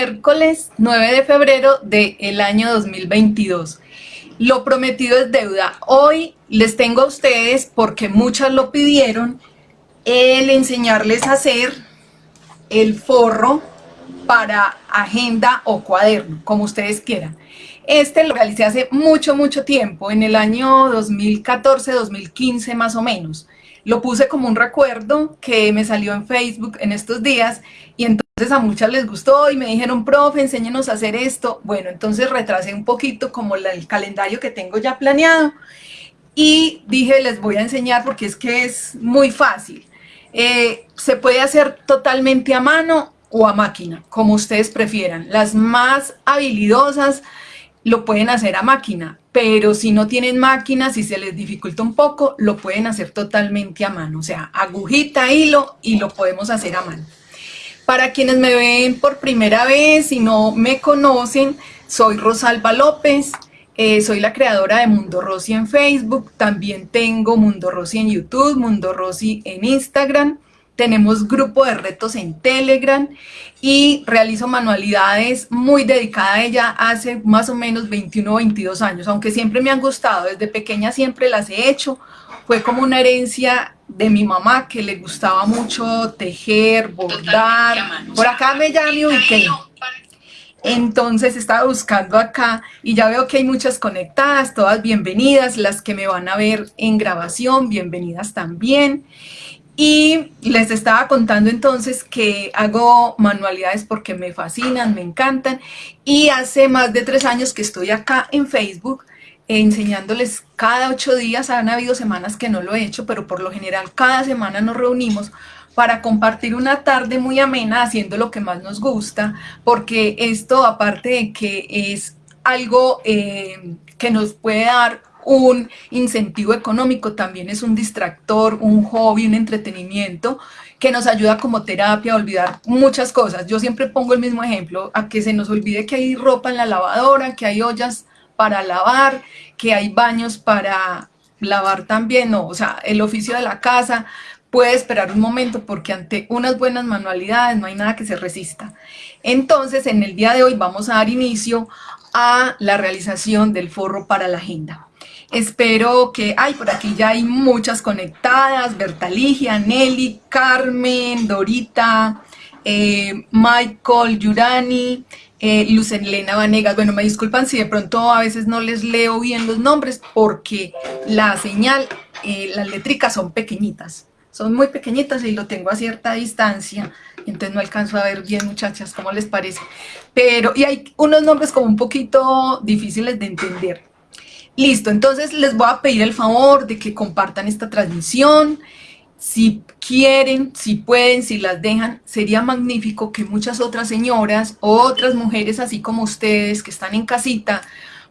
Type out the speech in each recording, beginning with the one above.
miércoles 9 de febrero del año 2022. Lo prometido es deuda. Hoy les tengo a ustedes, porque muchas lo pidieron, el enseñarles a hacer el forro para agenda o cuaderno, como ustedes quieran. Este lo realicé hace mucho, mucho tiempo, en el año 2014-2015 más o menos. Lo puse como un recuerdo que me salió en Facebook en estos días y entonces a muchas les gustó y me dijeron, profe, enséñenos a hacer esto. Bueno, entonces retrasé un poquito como el calendario que tengo ya planeado y dije, les voy a enseñar porque es que es muy fácil. Eh, se puede hacer totalmente a mano o a máquina, como ustedes prefieran. Las más habilidosas lo pueden hacer a máquina, pero si no tienen máquina, si se les dificulta un poco, lo pueden hacer totalmente a mano, o sea, agujita, hilo y lo podemos hacer a mano. Para quienes me ven por primera vez y no me conocen, soy Rosalba López, eh, soy la creadora de Mundo Rosy en Facebook, también tengo Mundo Rosy en YouTube, Mundo Rosy en Instagram, tenemos grupo de retos en Telegram y realizo manualidades muy dedicada a ella hace más o menos 21 o 22 años, aunque siempre me han gustado, desde pequeña siempre las he hecho, fue como una herencia de mi mamá que le gustaba mucho tejer, bordar, por acá me ya me ubiqué. Entonces estaba buscando acá y ya veo que hay muchas conectadas, todas bienvenidas, las que me van a ver en grabación, bienvenidas también. Y les estaba contando entonces que hago manualidades porque me fascinan, me encantan. Y hace más de tres años que estoy acá en Facebook enseñándoles cada ocho días. Han habido semanas que no lo he hecho, pero por lo general cada semana nos reunimos para compartir una tarde muy amena haciendo lo que más nos gusta, porque esto aparte de que es algo eh, que nos puede dar un incentivo económico, también es un distractor, un hobby, un entretenimiento que nos ayuda como terapia a olvidar muchas cosas. Yo siempre pongo el mismo ejemplo, a que se nos olvide que hay ropa en la lavadora, que hay ollas para lavar, que hay baños para lavar también, no, o sea, el oficio de la casa puede esperar un momento porque ante unas buenas manualidades no hay nada que se resista. Entonces, en el día de hoy vamos a dar inicio a la realización del forro para la agenda. Espero que, ay, por aquí ya hay muchas conectadas, Bertaligia, Nelly, Carmen, Dorita, eh, Michael, Yurani, eh, Lucelena Vanegas. Bueno, me disculpan si de pronto a veces no les leo bien los nombres porque la señal, eh, las letricas son pequeñitas, son muy pequeñitas y lo tengo a cierta distancia, entonces no alcanzo a ver bien muchachas, ¿cómo les parece? Pero, y hay unos nombres como un poquito difíciles de entender. Listo, entonces les voy a pedir el favor de que compartan esta transmisión. Si quieren, si pueden, si las dejan, sería magnífico que muchas otras señoras, otras mujeres así como ustedes que están en casita,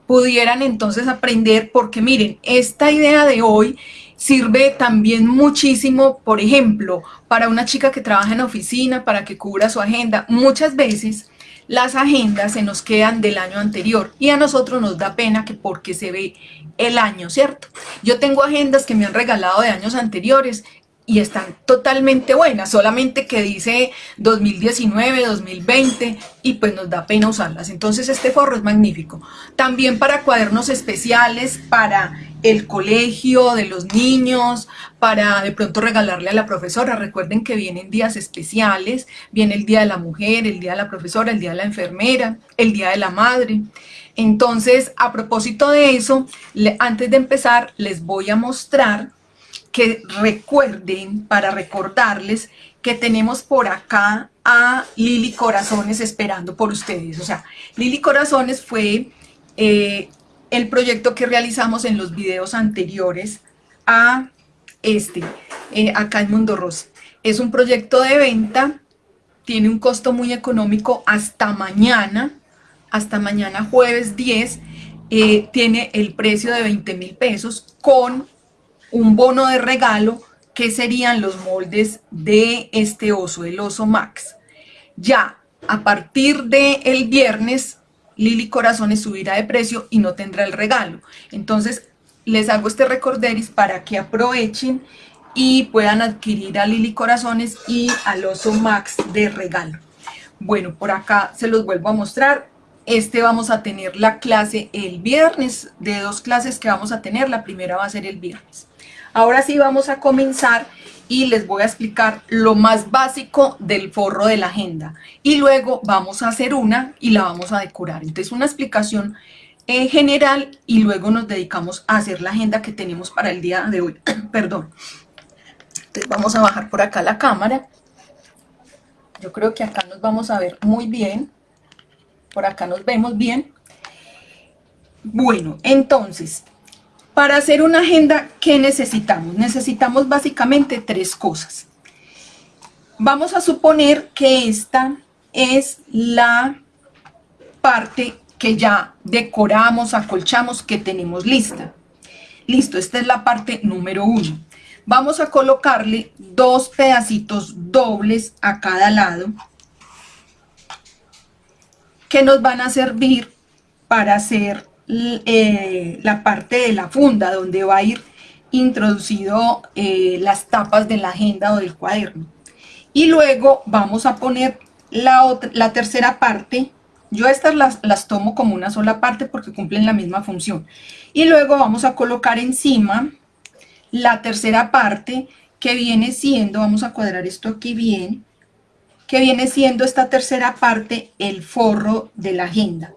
pudieran entonces aprender, porque miren, esta idea de hoy sirve también muchísimo, por ejemplo, para una chica que trabaja en oficina, para que cubra su agenda. Muchas veces las agendas se nos quedan del año anterior y a nosotros nos da pena que porque se ve el año, ¿cierto? Yo tengo agendas que me han regalado de años anteriores y están totalmente buenas, solamente que dice 2019, 2020 y pues nos da pena usarlas. Entonces este forro es magnífico. También para cuadernos especiales, para el colegio de los niños, para de pronto regalarle a la profesora. Recuerden que vienen días especiales, viene el Día de la Mujer, el Día de la Profesora, el Día de la Enfermera, el Día de la Madre. Entonces, a propósito de eso, antes de empezar, les voy a mostrar que recuerden, para recordarles, que tenemos por acá a Lili Corazones esperando por ustedes. O sea, Lili Corazones fue eh, el proyecto que realizamos en los videos anteriores a este, eh, acá en Mundo Rosa. Es un proyecto de venta, tiene un costo muy económico hasta mañana, hasta mañana jueves 10, eh, tiene el precio de 20 mil pesos con un bono de regalo que serían los moldes de este oso, el oso Max. Ya a partir del el viernes, Lili Corazones subirá de precio y no tendrá el regalo. Entonces, les hago este recorderis para que aprovechen y puedan adquirir a Lili Corazones y al oso Max de regalo. Bueno, por acá se los vuelvo a mostrar. Este vamos a tener la clase el viernes, de dos clases que vamos a tener, la primera va a ser el viernes. Ahora sí vamos a comenzar y les voy a explicar lo más básico del forro de la agenda. Y luego vamos a hacer una y la vamos a decorar. Entonces una explicación eh, general y luego nos dedicamos a hacer la agenda que tenemos para el día de hoy. Perdón. Entonces vamos a bajar por acá la cámara. Yo creo que acá nos vamos a ver muy bien. Por acá nos vemos bien. Bueno, entonces, para hacer una agenda, ¿qué necesitamos? Necesitamos básicamente tres cosas. Vamos a suponer que esta es la parte que ya decoramos, acolchamos, que tenemos lista. Listo, esta es la parte número uno. Vamos a colocarle dos pedacitos dobles a cada lado que nos van a servir para hacer eh, la parte de la funda donde va a ir introducido eh, las tapas de la agenda o del cuaderno. Y luego vamos a poner la, la tercera parte. Yo estas las, las tomo como una sola parte porque cumplen la misma función. Y luego vamos a colocar encima la tercera parte que viene siendo, vamos a cuadrar esto aquí bien, que viene siendo esta tercera parte el forro de la agenda.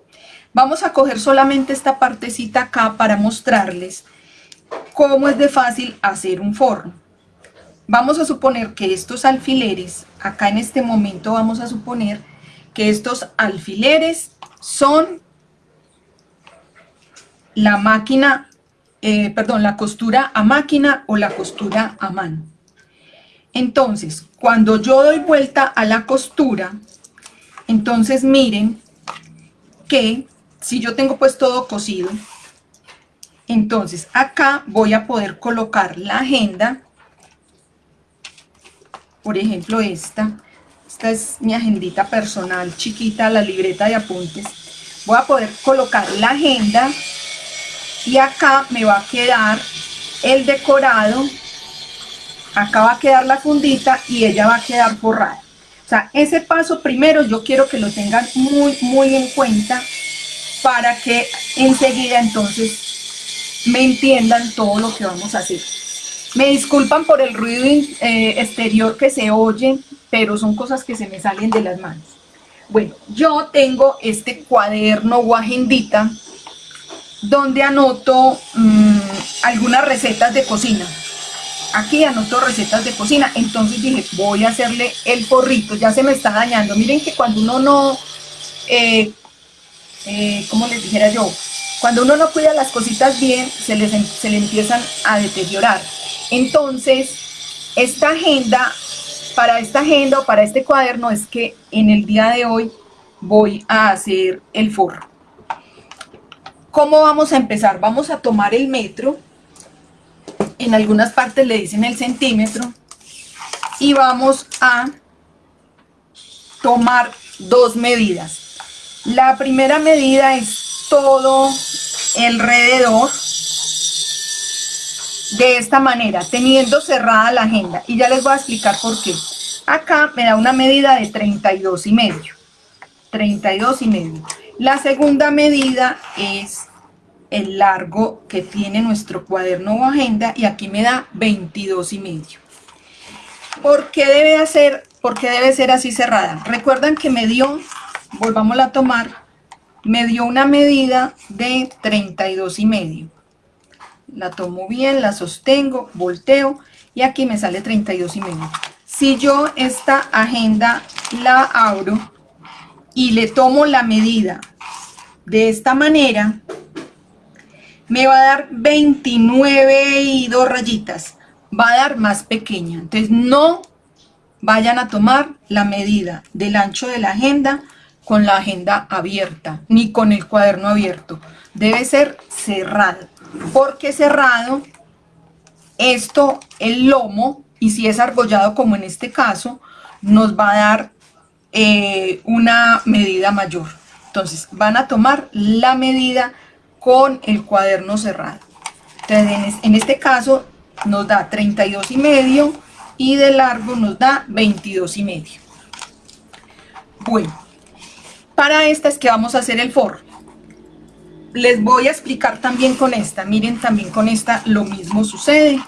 Vamos a coger solamente esta partecita acá para mostrarles cómo es de fácil hacer un forro. Vamos a suponer que estos alfileres, acá en este momento vamos a suponer que estos alfileres son la máquina eh, perdón, la costura a máquina o la costura a mano. Entonces, cuando yo doy vuelta a la costura, entonces miren que si yo tengo pues todo cosido, entonces acá voy a poder colocar la agenda, por ejemplo esta, esta es mi agendita personal chiquita, la libreta de apuntes, voy a poder colocar la agenda y acá me va a quedar el decorado. Acá va a quedar la fundita y ella va a quedar forrada o sea ese paso primero yo quiero que lo tengan muy muy en cuenta para que enseguida entonces me entiendan todo lo que vamos a hacer me disculpan por el ruido eh, exterior que se oye pero son cosas que se me salen de las manos bueno yo tengo este cuaderno o agendita donde anoto mm, algunas recetas de cocina. Aquí anoto recetas de cocina, entonces dije, voy a hacerle el forrito, ya se me está dañando. Miren que cuando uno no, eh, eh, como les dijera yo, cuando uno no cuida las cositas bien, se, les, em, se le empiezan a deteriorar. Entonces, esta agenda, para esta agenda o para este cuaderno es que en el día de hoy voy a hacer el forro. ¿Cómo vamos a empezar? Vamos a tomar el metro, en algunas partes le dicen el centímetro, y vamos a tomar dos medidas. La primera medida es todo alrededor de esta manera, teniendo cerrada la agenda. Y ya les voy a explicar por qué. Acá me da una medida de 32 y medio. 32 y medio. La segunda medida es el largo que tiene nuestro cuaderno o agenda y aquí me da 22 y medio. ¿Por qué debe, hacer, por qué debe ser así cerrada? Recuerdan que me dio, volvamos a tomar, me dio una medida de 32 y medio. La tomo bien, la sostengo, volteo y aquí me sale 32 y medio. Si yo esta agenda la abro y le tomo la medida de esta manera, me va a dar 29 y dos rayitas, va a dar más pequeña. Entonces no vayan a tomar la medida del ancho de la agenda con la agenda abierta, ni con el cuaderno abierto. Debe ser cerrado, porque cerrado, esto, el lomo, y si es argollado como en este caso, nos va a dar eh, una medida mayor. Entonces van a tomar la medida con el cuaderno cerrado. Entonces en este caso nos da 32 y medio y de largo nos da 22 y medio. Bueno, para esta es que vamos a hacer el forro. Les voy a explicar también con esta. Miren, también con esta lo mismo sucede.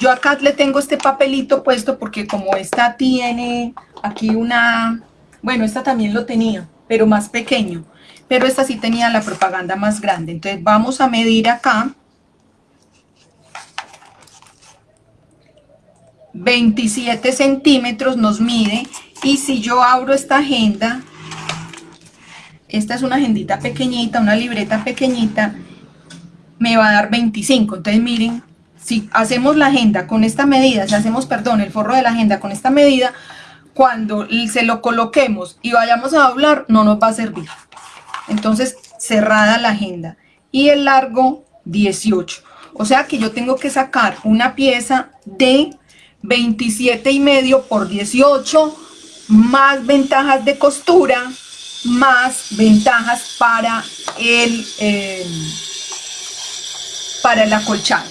Yo acá le tengo este papelito puesto porque como esta tiene aquí una... Bueno, esta también lo tenía, pero más pequeño. Pero esta sí tenía la propaganda más grande. Entonces vamos a medir acá. 27 centímetros nos mide. Y si yo abro esta agenda, esta es una agendita pequeñita, una libreta pequeñita, me va a dar 25. Entonces miren, si hacemos la agenda con esta medida, si hacemos, perdón, el forro de la agenda con esta medida, cuando se lo coloquemos y vayamos a doblar, no nos va a servir. Entonces, cerrada la agenda. Y el largo, 18. O sea que yo tengo que sacar una pieza de 27 y medio por 18, más ventajas de costura, más ventajas para el, eh, para el acolchado.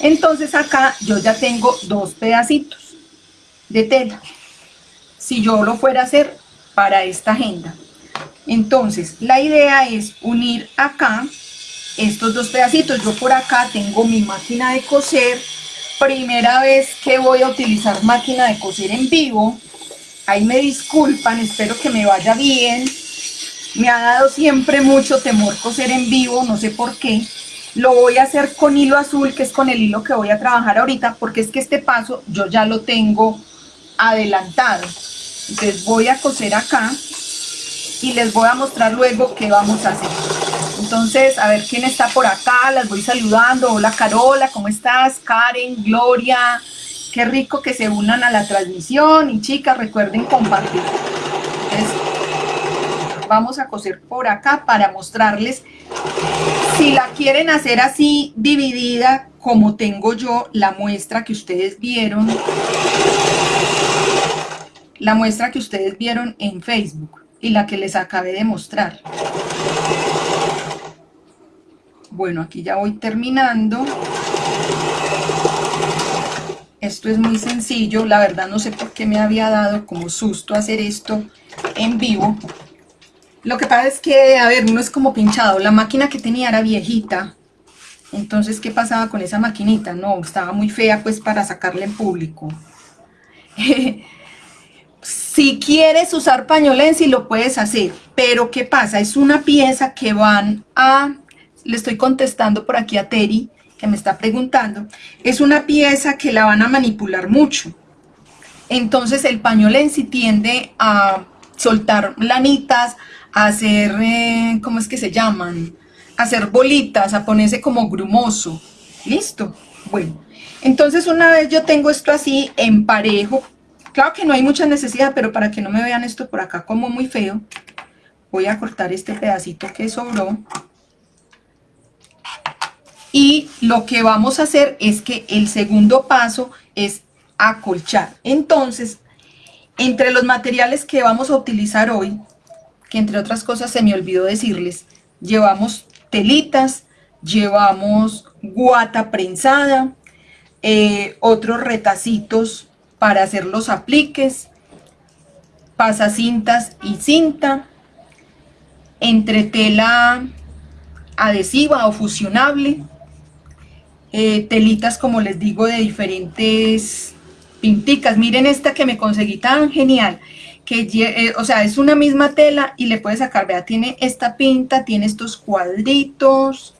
Entonces acá yo ya tengo dos pedacitos de tela. Si yo lo fuera a hacer para esta agenda. Entonces la idea es unir acá estos dos pedacitos. Yo por acá tengo mi máquina de coser. Primera vez que voy a utilizar máquina de coser en vivo. Ahí me disculpan, espero que me vaya bien. Me ha dado siempre mucho temor coser en vivo, no sé por qué. Lo voy a hacer con hilo azul, que es con el hilo que voy a trabajar ahorita, porque es que este paso yo ya lo tengo adelantado. Entonces voy a coser acá y les voy a mostrar luego qué vamos a hacer. Entonces, a ver quién está por acá, las voy saludando. Hola Carola, ¿cómo estás? Karen, Gloria, qué rico que se unan a la transmisión. Y chicas, recuerden compartir. Vamos a coser por acá para mostrarles si la quieren hacer así dividida, como tengo yo la muestra que ustedes vieron, la muestra que ustedes vieron en Facebook y la que les acabé de mostrar. Bueno, aquí ya voy terminando. Esto es muy sencillo, la verdad no sé por qué me había dado como susto hacer esto en vivo, lo que pasa es que, a ver, no es como pinchado. La máquina que tenía era viejita. Entonces, ¿qué pasaba con esa maquinita? No, estaba muy fea pues para sacarla en público. si quieres usar pañolensi lo puedes hacer. Pero, ¿qué pasa? Es una pieza que van a... Le estoy contestando por aquí a Terry, que me está preguntando. Es una pieza que la van a manipular mucho. Entonces, el pañolensi tiende a soltar lanitas, hacer, eh, ¿cómo es que se llaman? hacer bolitas, a ponerse como grumoso. ¿Listo? Bueno, entonces una vez yo tengo esto así en parejo, claro que no hay mucha necesidad, pero para que no me vean esto por acá como muy feo, voy a cortar este pedacito que sobró. Y lo que vamos a hacer es que el segundo paso es acolchar. Entonces, entre los materiales que vamos a utilizar hoy, que entre otras cosas se me olvidó decirles, llevamos telitas, llevamos guata prensada, eh, otros retacitos para hacer los apliques, pasacintas y cinta, entre tela adhesiva o fusionable, eh, telitas como les digo de diferentes pinticas, miren esta que me conseguí tan genial, que, eh, o sea, es una misma tela y le puedes sacar, vea, tiene esta pinta, tiene estos cuadritos,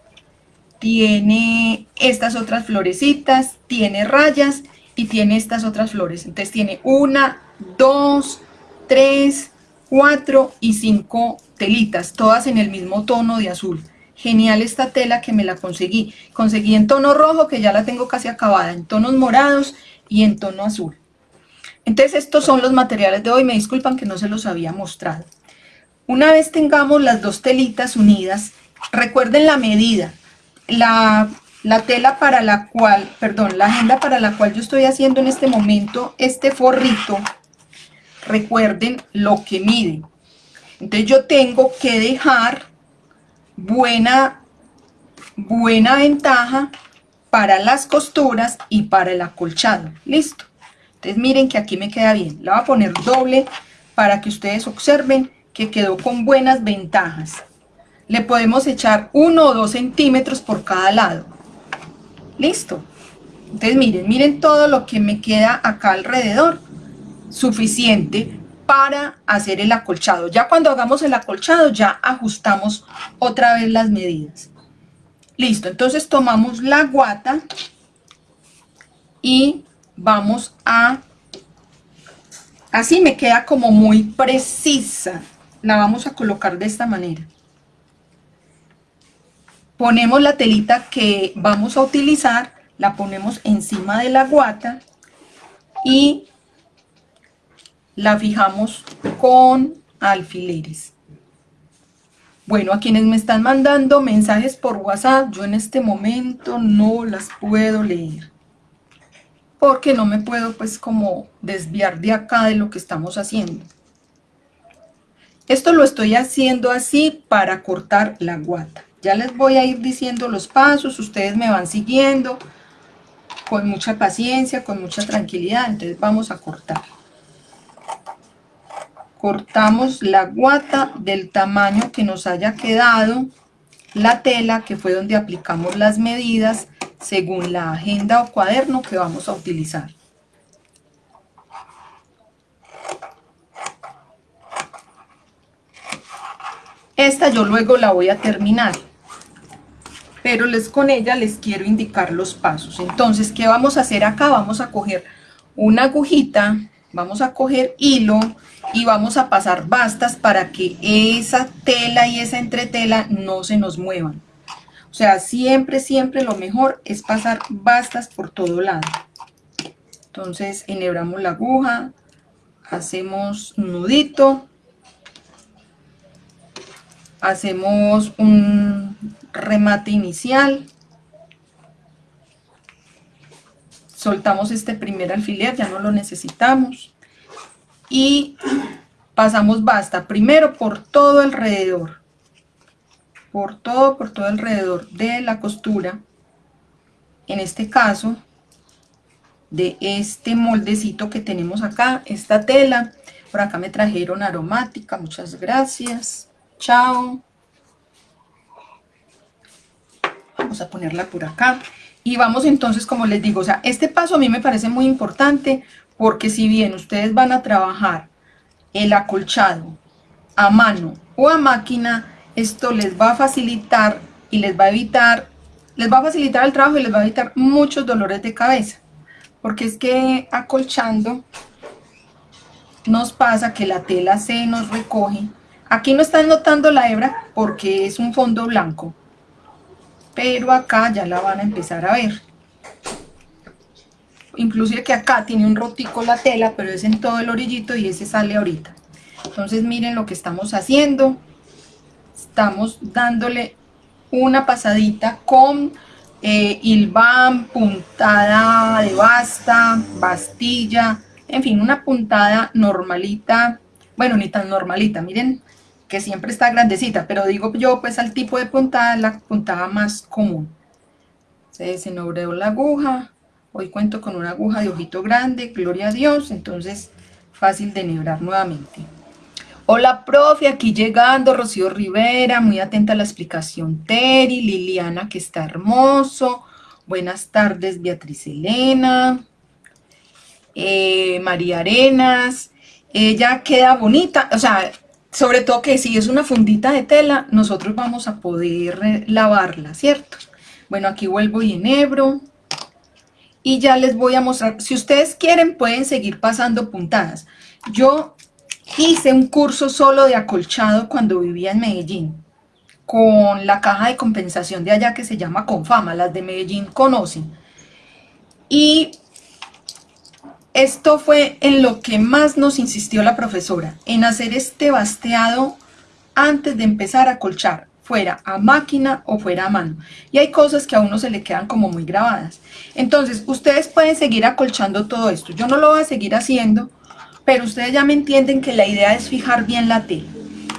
tiene estas otras florecitas, tiene rayas y tiene estas otras flores. Entonces tiene una, dos, tres, cuatro y cinco telitas, todas en el mismo tono de azul. Genial esta tela que me la conseguí. Conseguí en tono rojo, que ya la tengo casi acabada, en tonos morados y en tono azul. Entonces estos son los materiales de hoy, me disculpan que no se los había mostrado. Una vez tengamos las dos telitas unidas, recuerden la medida, la, la tela para la cual, perdón, la agenda para la cual yo estoy haciendo en este momento este forrito, recuerden lo que mide. Entonces yo tengo que dejar buena, buena ventaja para las costuras y para el acolchado. Listo. Entonces miren que aquí me queda bien. Le voy a poner doble, para que ustedes observen que quedó con buenas ventajas. Le podemos echar uno o dos centímetros por cada lado. Listo. Entonces miren, miren todo lo que me queda acá alrededor. Suficiente para hacer el acolchado. Ya cuando hagamos el acolchado ya ajustamos otra vez las medidas. Listo, entonces tomamos la guata y vamos a... Así me queda como muy precisa. La vamos a colocar de esta manera. Ponemos la telita que vamos a utilizar, la ponemos encima de la guata y la fijamos con alfileres. Bueno, a quienes me están mandando mensajes por WhatsApp, yo en este momento no las puedo leer. Porque no me puedo pues como desviar de acá de lo que estamos haciendo. Esto lo estoy haciendo así para cortar la guata. Ya les voy a ir diciendo los pasos, ustedes me van siguiendo con mucha paciencia, con mucha tranquilidad. Entonces vamos a cortar cortamos la guata del tamaño que nos haya quedado la tela que fue donde aplicamos las medidas según la agenda o cuaderno que vamos a utilizar. Esta yo luego la voy a terminar, pero les, con ella les quiero indicar los pasos. Entonces, ¿qué vamos a hacer acá? Vamos a coger una agujita, vamos a coger hilo y vamos a pasar bastas para que esa tela y esa entretela no se nos muevan. O sea, siempre, siempre lo mejor es pasar bastas por todo lado. Entonces, enhebramos la aguja, hacemos nudito, hacemos un remate inicial, soltamos este primer alfiler, ya no lo necesitamos, y pasamos basta primero por todo alrededor por todo por todo alrededor de la costura en este caso de este moldecito que tenemos acá esta tela. Por acá me trajeron aromática muchas gracias. Chao. Vamos a ponerla por acá. Y vamos entonces como les digo o sea este paso a mí me parece muy importante porque si bien ustedes van a trabajar el acolchado a mano o a máquina, esto les va a facilitar y les va a evitar, les va a facilitar el trabajo y les va a evitar muchos dolores de cabeza, porque es que acolchando nos pasa que la tela se nos recoge. Aquí no están notando la hebra porque es un fondo blanco, pero acá ya la van a empezar a ver inclusive que acá tiene un rotico la tela, pero es en todo el orillito y ese sale ahorita. Entonces miren lo que estamos haciendo. Estamos dándole una pasadita con eh, puntada de basta, bastilla, en fin, una puntada normalita, bueno, ni tan normalita, miren que siempre está grandecita, pero digo yo pues al tipo de puntada, la puntada más común. Se desenhebreó la aguja, Hoy cuento con una aguja de ojito grande, gloria a Dios, entonces fácil de enhebrar nuevamente. Hola, profe, aquí llegando, Rocío Rivera, muy atenta a la explicación, Teri, Liliana, que está hermoso. Buenas tardes, Beatriz Elena, eh, María Arenas. Ella queda bonita, o sea, sobre todo que si es una fundita de tela, nosotros vamos a poder eh, lavarla, ¿cierto? Bueno, aquí vuelvo y enhebro y ya les voy a mostrar, si ustedes quieren pueden seguir pasando puntadas. Yo hice un curso solo de acolchado cuando vivía en Medellín, con la caja de compensación de allá que se llama Confama, las de Medellín conocen. Y esto fue en lo que más nos insistió la profesora, en hacer este basteado antes de empezar a colchar fuera a máquina o fuera a mano. Y hay cosas que a uno se le quedan como muy grabadas. Entonces, ustedes pueden seguir acolchando todo esto. Yo no lo voy a seguir haciendo, pero ustedes ya me entienden que la idea es fijar bien la tela.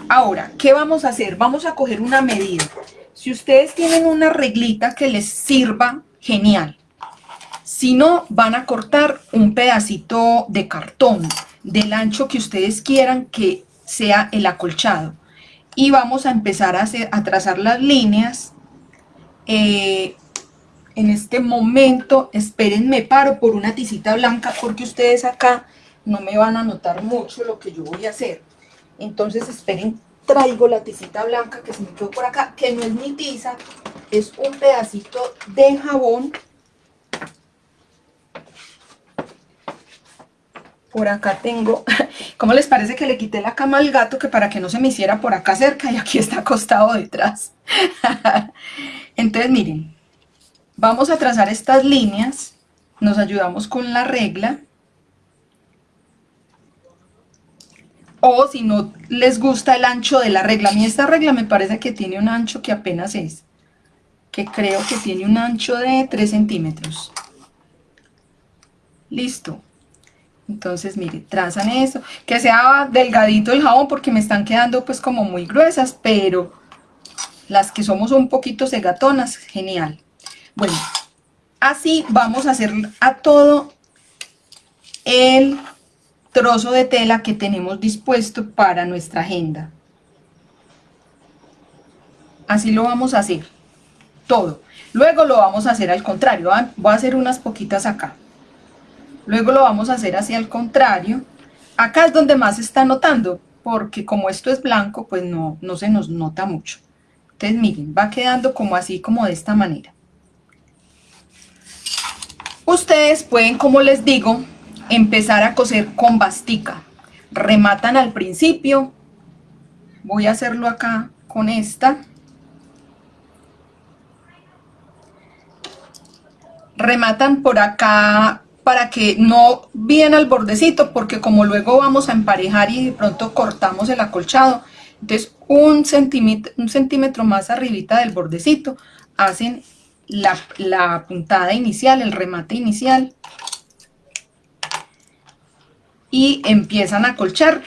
Ahora, ¿qué vamos a hacer? Vamos a coger una medida. Si ustedes tienen una reglita que les sirva, genial. Si no, van a cortar un pedacito de cartón. del ancho que ustedes quieran que sea el acolchado. Y vamos a empezar a, hacer, a trazar las líneas. Eh, en este momento, espérenme, paro por una tisita blanca porque ustedes acá no me van a notar mucho lo que yo voy a hacer. Entonces esperen, traigo la tisita blanca que se me quedó por acá, que no es mi tiza, es un pedacito de jabón. Por acá tengo, ¿cómo les parece que le quité la cama al gato? Que para que no se me hiciera por acá cerca y aquí está acostado detrás. Entonces miren, vamos a trazar estas líneas, nos ayudamos con la regla o si no les gusta el ancho de la regla. A mí esta regla me parece que tiene un ancho que apenas es, que creo que tiene un ancho de 3 centímetros. Listo. Entonces, mire, trazan eso. Que sea delgadito el jabón porque me están quedando pues como muy gruesas, pero las que somos un poquito segatonas, genial. Bueno, así vamos a hacer a todo el trozo de tela que tenemos dispuesto para nuestra agenda. Así lo vamos a hacer, todo. Luego lo vamos a hacer al contrario, voy a hacer unas poquitas acá. Luego lo vamos a hacer hacia el contrario. Acá es donde más se está notando, porque como esto es blanco, pues no, no se nos nota mucho. Entonces miren, va quedando como así, como de esta manera. Ustedes pueden, como les digo, empezar a coser con bastica. Rematan al principio. Voy a hacerlo acá con esta. Rematan por acá para que no bien al bordecito, porque como luego vamos a emparejar y de pronto cortamos el acolchado, entonces un centímetro, un centímetro más arribita del bordecito hacen la, la puntada inicial, el remate inicial y empiezan a colchar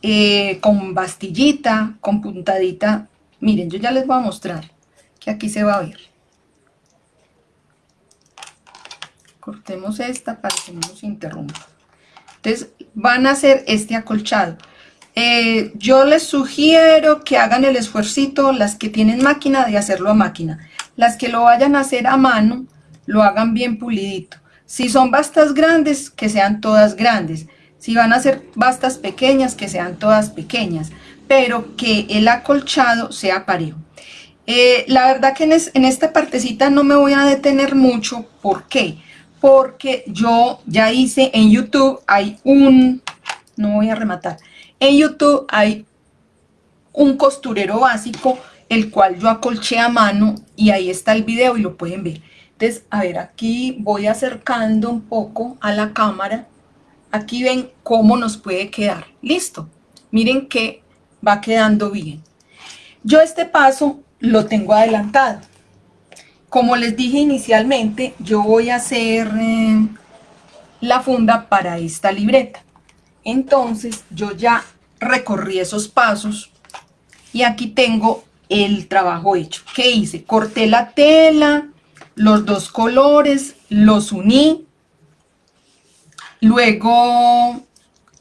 eh, con bastillita, con puntadita. Miren, yo ya les voy a mostrar que aquí se va a ver. Cortemos esta para que no nos interrumpa. Entonces van a hacer este acolchado. Eh, yo les sugiero que hagan el esfuercito, las que tienen máquina, de hacerlo a máquina. Las que lo vayan a hacer a mano, lo hagan bien pulidito. Si son bastas grandes, que sean todas grandes. Si van a ser bastas pequeñas, que sean todas pequeñas, pero que el acolchado sea parejo. Eh, la verdad que en, esta partecita no me voy a detener mucho. ¿Por qué? Porque yo ya hice en YouTube, hay un... No voy a rematar. En YouTube hay un costurero básico, el cual yo acolché a mano y ahí está el video y lo pueden ver. Entonces, a ver, aquí voy acercando un poco a la cámara Aquí ven cómo nos puede quedar. Listo. Miren que va quedando bien. Yo este paso lo tengo adelantado. Como les dije inicialmente, yo voy a hacer eh, la funda para esta libreta. Entonces yo ya recorrí esos pasos y aquí tengo el trabajo hecho. ¿Qué hice? Corté la tela, los dos colores, los uní Luego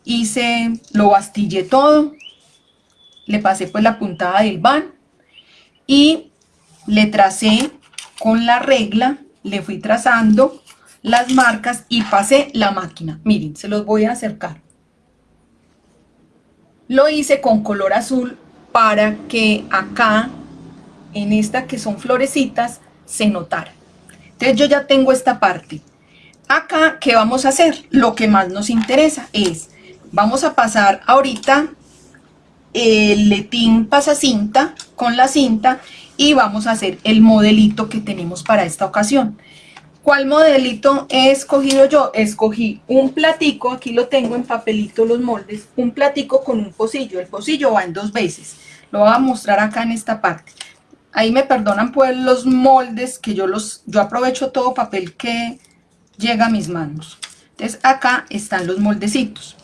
hice, lo bastillé todo, le pasé pues la puntada del van y le tracé con la regla, le fui trazando las marcas y pasé la máquina. Miren, se los voy a acercar. Lo hice con color azul para que acá, en esta que son florecitas, se notara. Entonces yo ya tengo esta parte. Acá, ¿qué vamos a hacer? Lo que más nos interesa es, vamos a pasar ahorita el letín pasacinta con la cinta y vamos a hacer el modelito que tenemos para esta ocasión. ¿Cuál modelito he escogido yo? Escogí un platico, aquí lo tengo en papelito los moldes, un platico con un pocillo. El pocillo va en dos veces, lo voy a mostrar acá en esta parte. Ahí me perdonan pues los moldes que yo los, yo aprovecho todo papel que llega a mis manos. Entonces acá están los moldecitos.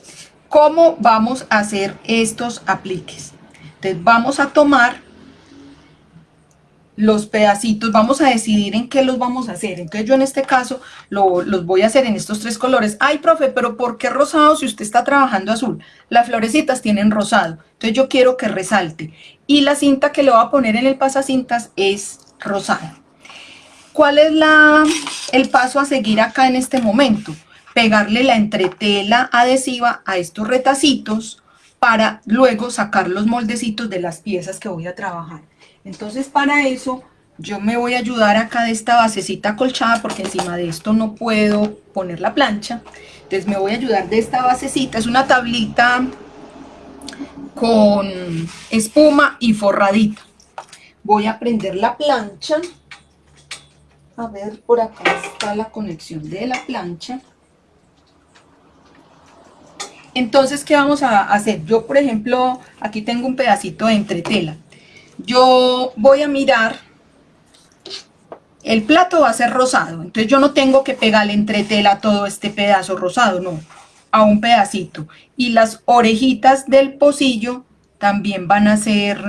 ¿Cómo vamos a hacer estos apliques? Entonces vamos a tomar los pedacitos, vamos a decidir en qué los vamos a hacer. Entonces yo en este caso los voy a hacer en estos tres colores. Ay, profe, pero ¿por qué rosado si usted está trabajando azul? Las florecitas tienen rosado, entonces yo quiero que resalte. Y la cinta que le voy a poner en el pasacintas es rosada. ¿Cuál es la, el paso a seguir acá en este momento? Pegarle la entretela adhesiva a estos retacitos para luego sacar los moldecitos de las piezas que voy a trabajar. Entonces para eso yo me voy a ayudar acá de esta basecita acolchada porque encima de esto no puedo poner la plancha. Entonces me voy a ayudar de esta basecita, es una tablita con espuma y forradita. Voy a prender la plancha. A ver, por acá está la conexión de la plancha. Entonces, ¿qué vamos a hacer? Yo, por ejemplo, aquí tengo un pedacito de entretela yo voy a mirar, el plato va a ser rosado, entonces yo no tengo que pegarle entre tela todo este pedazo rosado, no, a un pedacito. Y las orejitas del pocillo también van a ser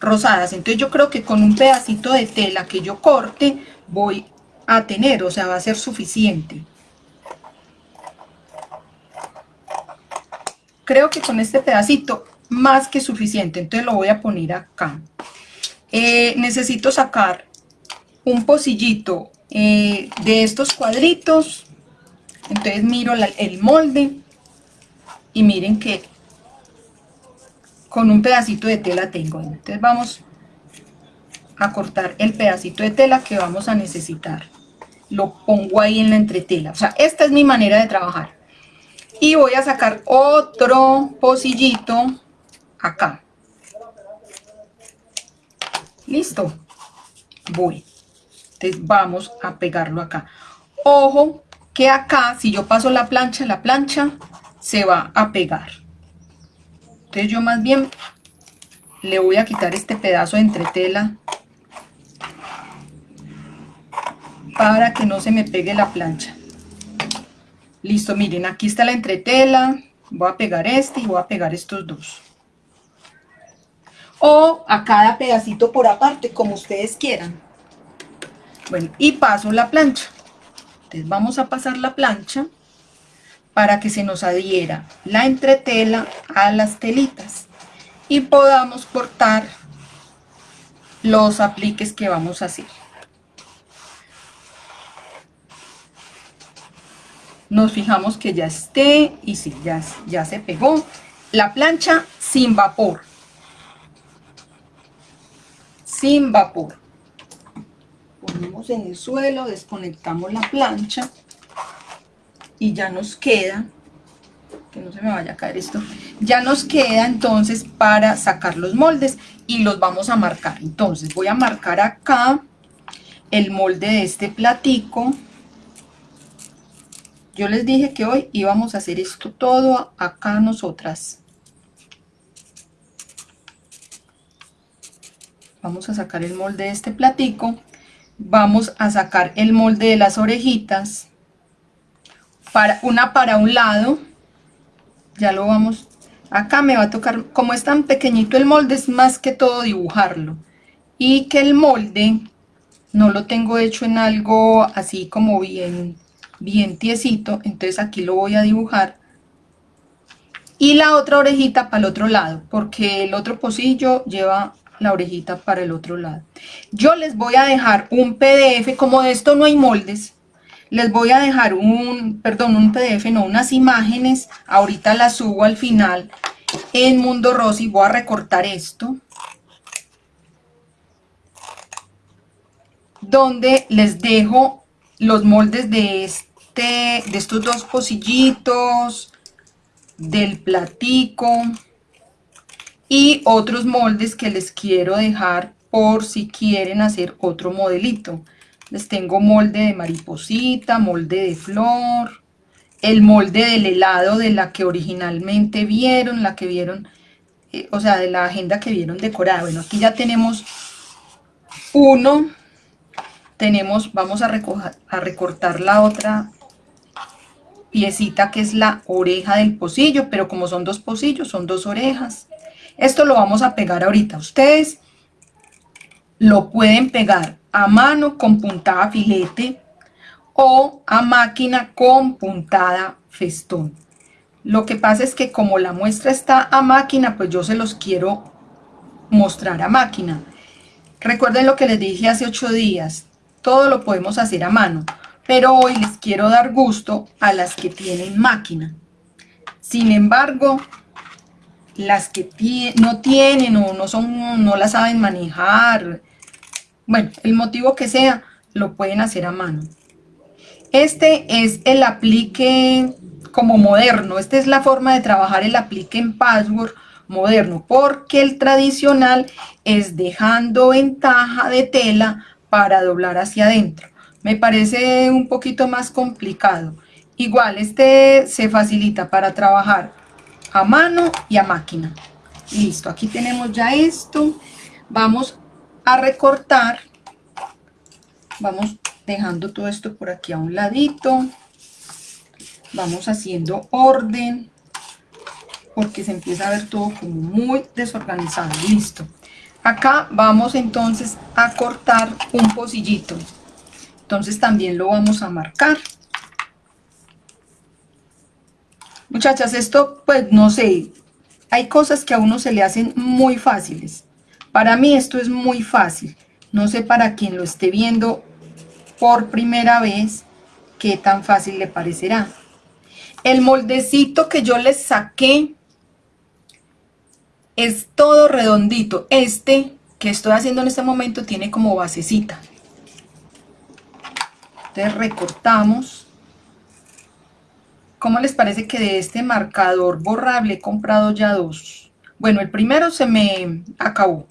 rosadas, entonces yo creo que con un pedacito de tela que yo corte voy a tener, o sea, va a ser suficiente. Creo que con este pedacito más que suficiente, entonces lo voy a poner acá. Eh, necesito sacar un pocillito eh, de estos cuadritos, entonces miro el molde y miren que con un pedacito de tela tengo, entonces vamos a cortar el pedacito de tela que vamos a necesitar. Lo pongo ahí en la entretela, o sea, esta es mi manera de trabajar. Y voy a sacar otro pocillito acá. Listo. Voy. Entonces vamos a pegarlo acá. Ojo que acá, si yo paso la plancha, la plancha se va a pegar. Entonces yo más bien le voy a quitar este pedazo de entretela para que no se me pegue la plancha. Listo, miren, aquí está la entretela. Voy a pegar este y voy a pegar estos dos o a cada pedacito por aparte, como ustedes quieran. Bueno, y paso la plancha. Entonces vamos a pasar la plancha para que se nos adhiera la entretela a las telitas y podamos cortar los apliques que vamos a hacer. Nos fijamos que ya esté y si ya, ya se pegó. La plancha sin vapor sin vapor. Ponemos en el suelo, desconectamos la plancha y ya nos queda, que no se me vaya a caer esto, ya nos queda entonces para sacar los moldes y los vamos a marcar. Entonces voy a marcar acá el molde de este platico. Yo les dije que hoy íbamos a hacer esto todo acá nosotras. vamos a sacar el molde de este platico, vamos a sacar el molde de las orejitas, para, una para un lado, ya lo vamos, acá me va a tocar, como es tan pequeñito el molde, es más que todo dibujarlo, y que el molde no lo tengo hecho en algo así como bien, bien tiesito, entonces aquí lo voy a dibujar, y la otra orejita para el otro lado, porque el otro pocillo lleva la orejita para el otro lado. Yo les voy a dejar un PDF, como de esto no hay moldes, les voy a dejar un, perdón, un PDF, no, unas imágenes, ahorita las subo al final en Mundo Rosy, voy a recortar esto, donde les dejo los moldes de, este, de estos dos pocillitos, del platico, y otros moldes que les quiero dejar por si quieren hacer otro modelito. Les tengo molde de mariposita, molde de flor, el molde del helado de la que originalmente vieron, la que vieron, eh, o sea, de la agenda que vieron decorada. Bueno, aquí ya tenemos uno, tenemos, vamos a, a recortar la otra piecita que es la oreja del pocillo, pero como son dos pocillos, son dos orejas. Esto lo vamos a pegar ahorita. Ustedes lo pueden pegar a mano con puntada filete o a máquina con puntada festón. Lo que pasa es que como la muestra está a máquina, pues yo se los quiero mostrar a máquina. Recuerden lo que les dije hace ocho días, todo lo podemos hacer a mano, pero hoy les quiero dar gusto a las que tienen máquina. Sin embargo, las que no tienen o no, son, no la saben manejar, bueno, el motivo que sea, lo pueden hacer a mano. Este es el aplique como moderno, esta es la forma de trabajar el aplique en password moderno, porque el tradicional es dejando ventaja de tela para doblar hacia adentro. Me parece un poquito más complicado. Igual, este se facilita para trabajar a mano y a máquina. Listo, aquí tenemos ya esto. Vamos a recortar. Vamos dejando todo esto por aquí a un ladito. Vamos haciendo orden porque se empieza a ver todo como muy desorganizado. Listo. Acá vamos entonces a cortar un pocillito. Entonces también lo vamos a marcar. Muchachas, esto pues no sé, hay cosas que a uno se le hacen muy fáciles. Para mí esto es muy fácil. No sé para quien lo esté viendo por primera vez qué tan fácil le parecerá. El moldecito que yo les saqué es todo redondito. Este que estoy haciendo en este momento tiene como basecita. Entonces recortamos. ¿Cómo les parece que de este marcador borrable he comprado ya dos? Bueno, el primero se me acabó.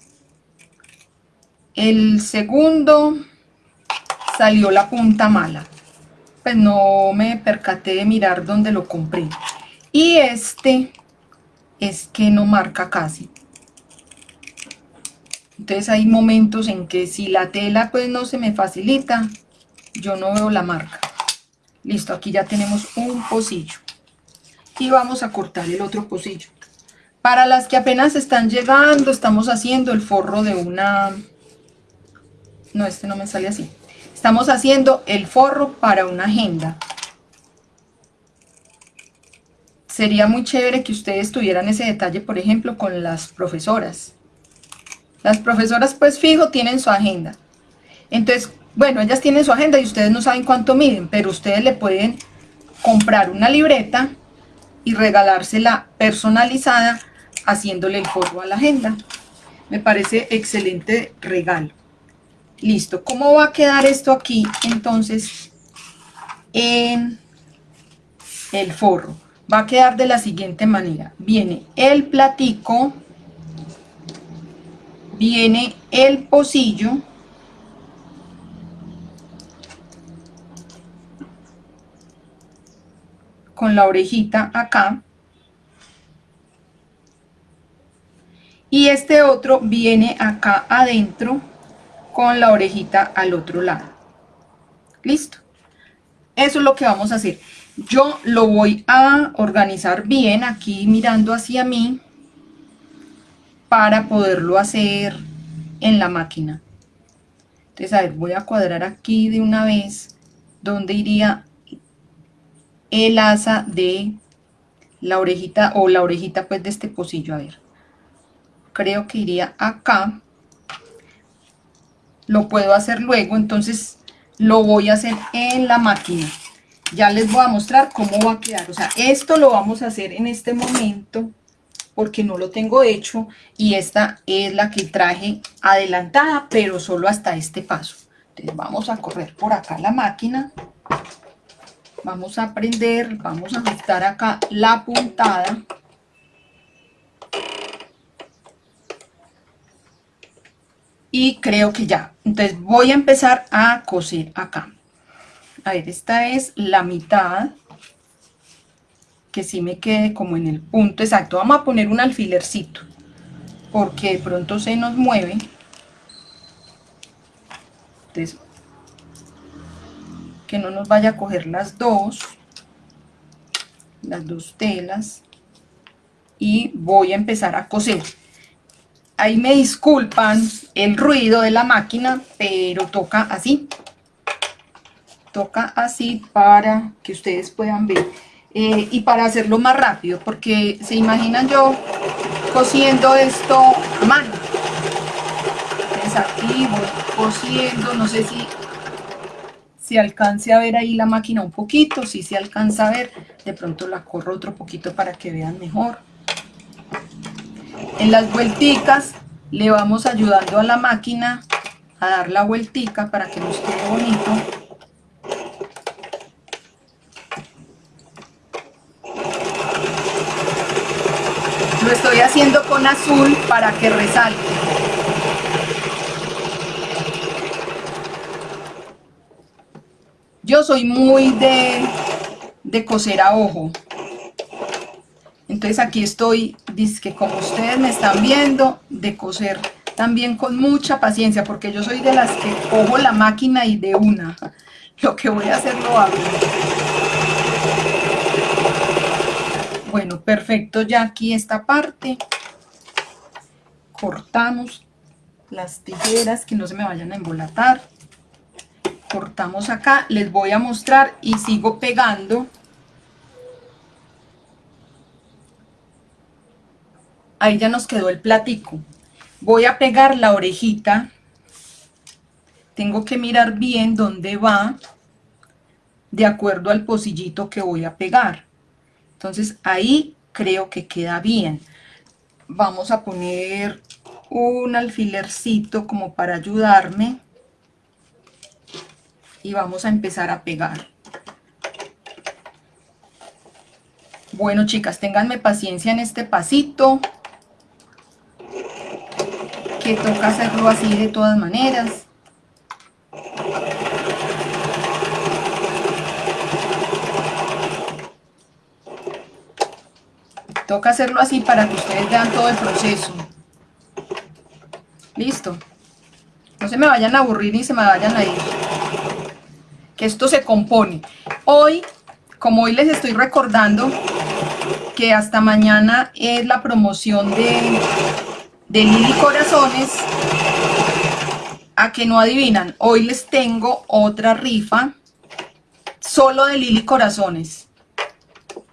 El segundo salió la punta mala. Pues no me percaté de mirar dónde lo compré. Y este es que no marca casi. Entonces hay momentos en que si la tela pues no se me facilita, yo no veo la marca. Listo, aquí ya tenemos un pocillo. Y vamos a cortar el otro pocillo. Para las que apenas están llegando, estamos haciendo el forro de una... No, este no me sale así. Estamos haciendo el forro para una agenda sería muy chévere que ustedes tuvieran ese detalle, por ejemplo, con las profesoras. Las profesoras, pues fijo, tienen su agenda. Entonces, bueno, ellas tienen su agenda y ustedes no saben cuánto miden, pero ustedes le pueden comprar una libreta y regalársela personalizada haciéndole el forro a la agenda. Me parece excelente regalo. Listo, ¿cómo va a quedar esto aquí entonces en el forro? Va a quedar de la siguiente manera. Viene el platico, viene el pocillo, con la orejita acá, y este otro viene acá adentro con la orejita al otro lado. Listo. Eso es lo que vamos a hacer yo lo voy a organizar bien aquí mirando hacia mí para poderlo hacer en la máquina. Entonces, a ver, voy a cuadrar aquí de una vez donde iría el asa de la orejita o la orejita pues de este pocillo, a ver. Creo que iría acá. Lo puedo hacer luego, entonces lo voy a hacer en la máquina ya les voy a mostrar cómo va a quedar. O sea, esto lo vamos a hacer en este momento porque no lo tengo hecho y esta es la que traje adelantada, pero solo hasta este paso. Entonces vamos a correr por acá la máquina, vamos a prender, vamos a ajustar acá la puntada. Y creo que ya. Entonces voy a empezar a coser acá a ver, esta es la mitad, que sí me quede como en el punto exacto. Vamos a poner un alfilercito, porque de pronto se nos mueve. Que no nos vaya a coger las dos, las dos telas, y voy a empezar a coser. ahí me disculpan el ruido de la máquina, pero toca así. Toca así para que ustedes puedan ver. Eh, y para hacerlo más rápido, porque se imaginan yo cosiendo esto a mano. Entonces aquí voy cosiendo, no sé si se alcance a ver ahí la máquina un poquito, si se alcanza a ver, de pronto la corro otro poquito para que vean mejor. En las vuelticas le vamos ayudando a la máquina a dar la vueltica para que nos quede bonito. Lo estoy haciendo con azul para que resalte. Yo soy muy de, de coser a ojo. Entonces aquí estoy, que como ustedes me están viendo, de coser también con mucha paciencia, porque yo soy de las que cojo la máquina y de una. Lo que voy a hacer lo hago. Bueno, perfecto, ya aquí esta parte. Cortamos las tijeras que no se me vayan a embolatar. Cortamos acá, les voy a mostrar y sigo pegando ahí ya nos quedó el platico. Voy a pegar la orejita. Tengo que mirar bien dónde va, de acuerdo al pocillito que voy a pegar. Entonces ahí creo que queda bien. Vamos a poner un alfilercito como para ayudarme. Y vamos a empezar a pegar. Bueno, chicas, ténganme paciencia en este pasito que toca hacerlo así de todas maneras. Toca hacerlo así para que ustedes vean todo el proceso. Listo. No se me vayan a aburrir ni se me vayan a ir. Que esto se compone. Hoy, como hoy les estoy recordando que hasta mañana es la promoción de de Lili Corazones, a que no adivinan, hoy les tengo otra rifa solo de Lili Corazones.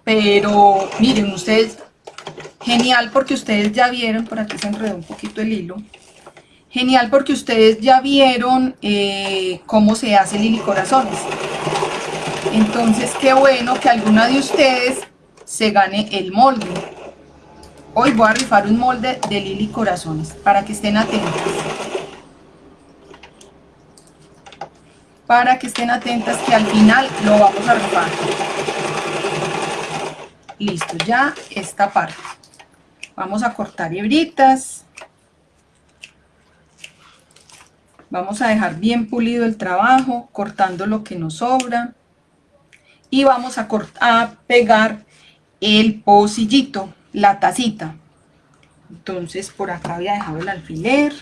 Pero miren ustedes, genial porque ustedes ya vieron, por aquí se enredó un poquito el hilo, genial porque ustedes ya vieron eh, cómo se hace Lili Corazones. Entonces qué bueno que alguna de ustedes se gane el molde. Hoy voy a rifar un molde de Lili Corazones para que estén atentas. Para que estén atentas que al final lo vamos a rifar. Listo, ya esta parte. Vamos a cortar hebritas. Vamos a dejar bien pulido el trabajo, cortando lo que nos sobra. Y vamos a, a pegar el pocillito la tacita. Entonces por acá había dejado el alfiler.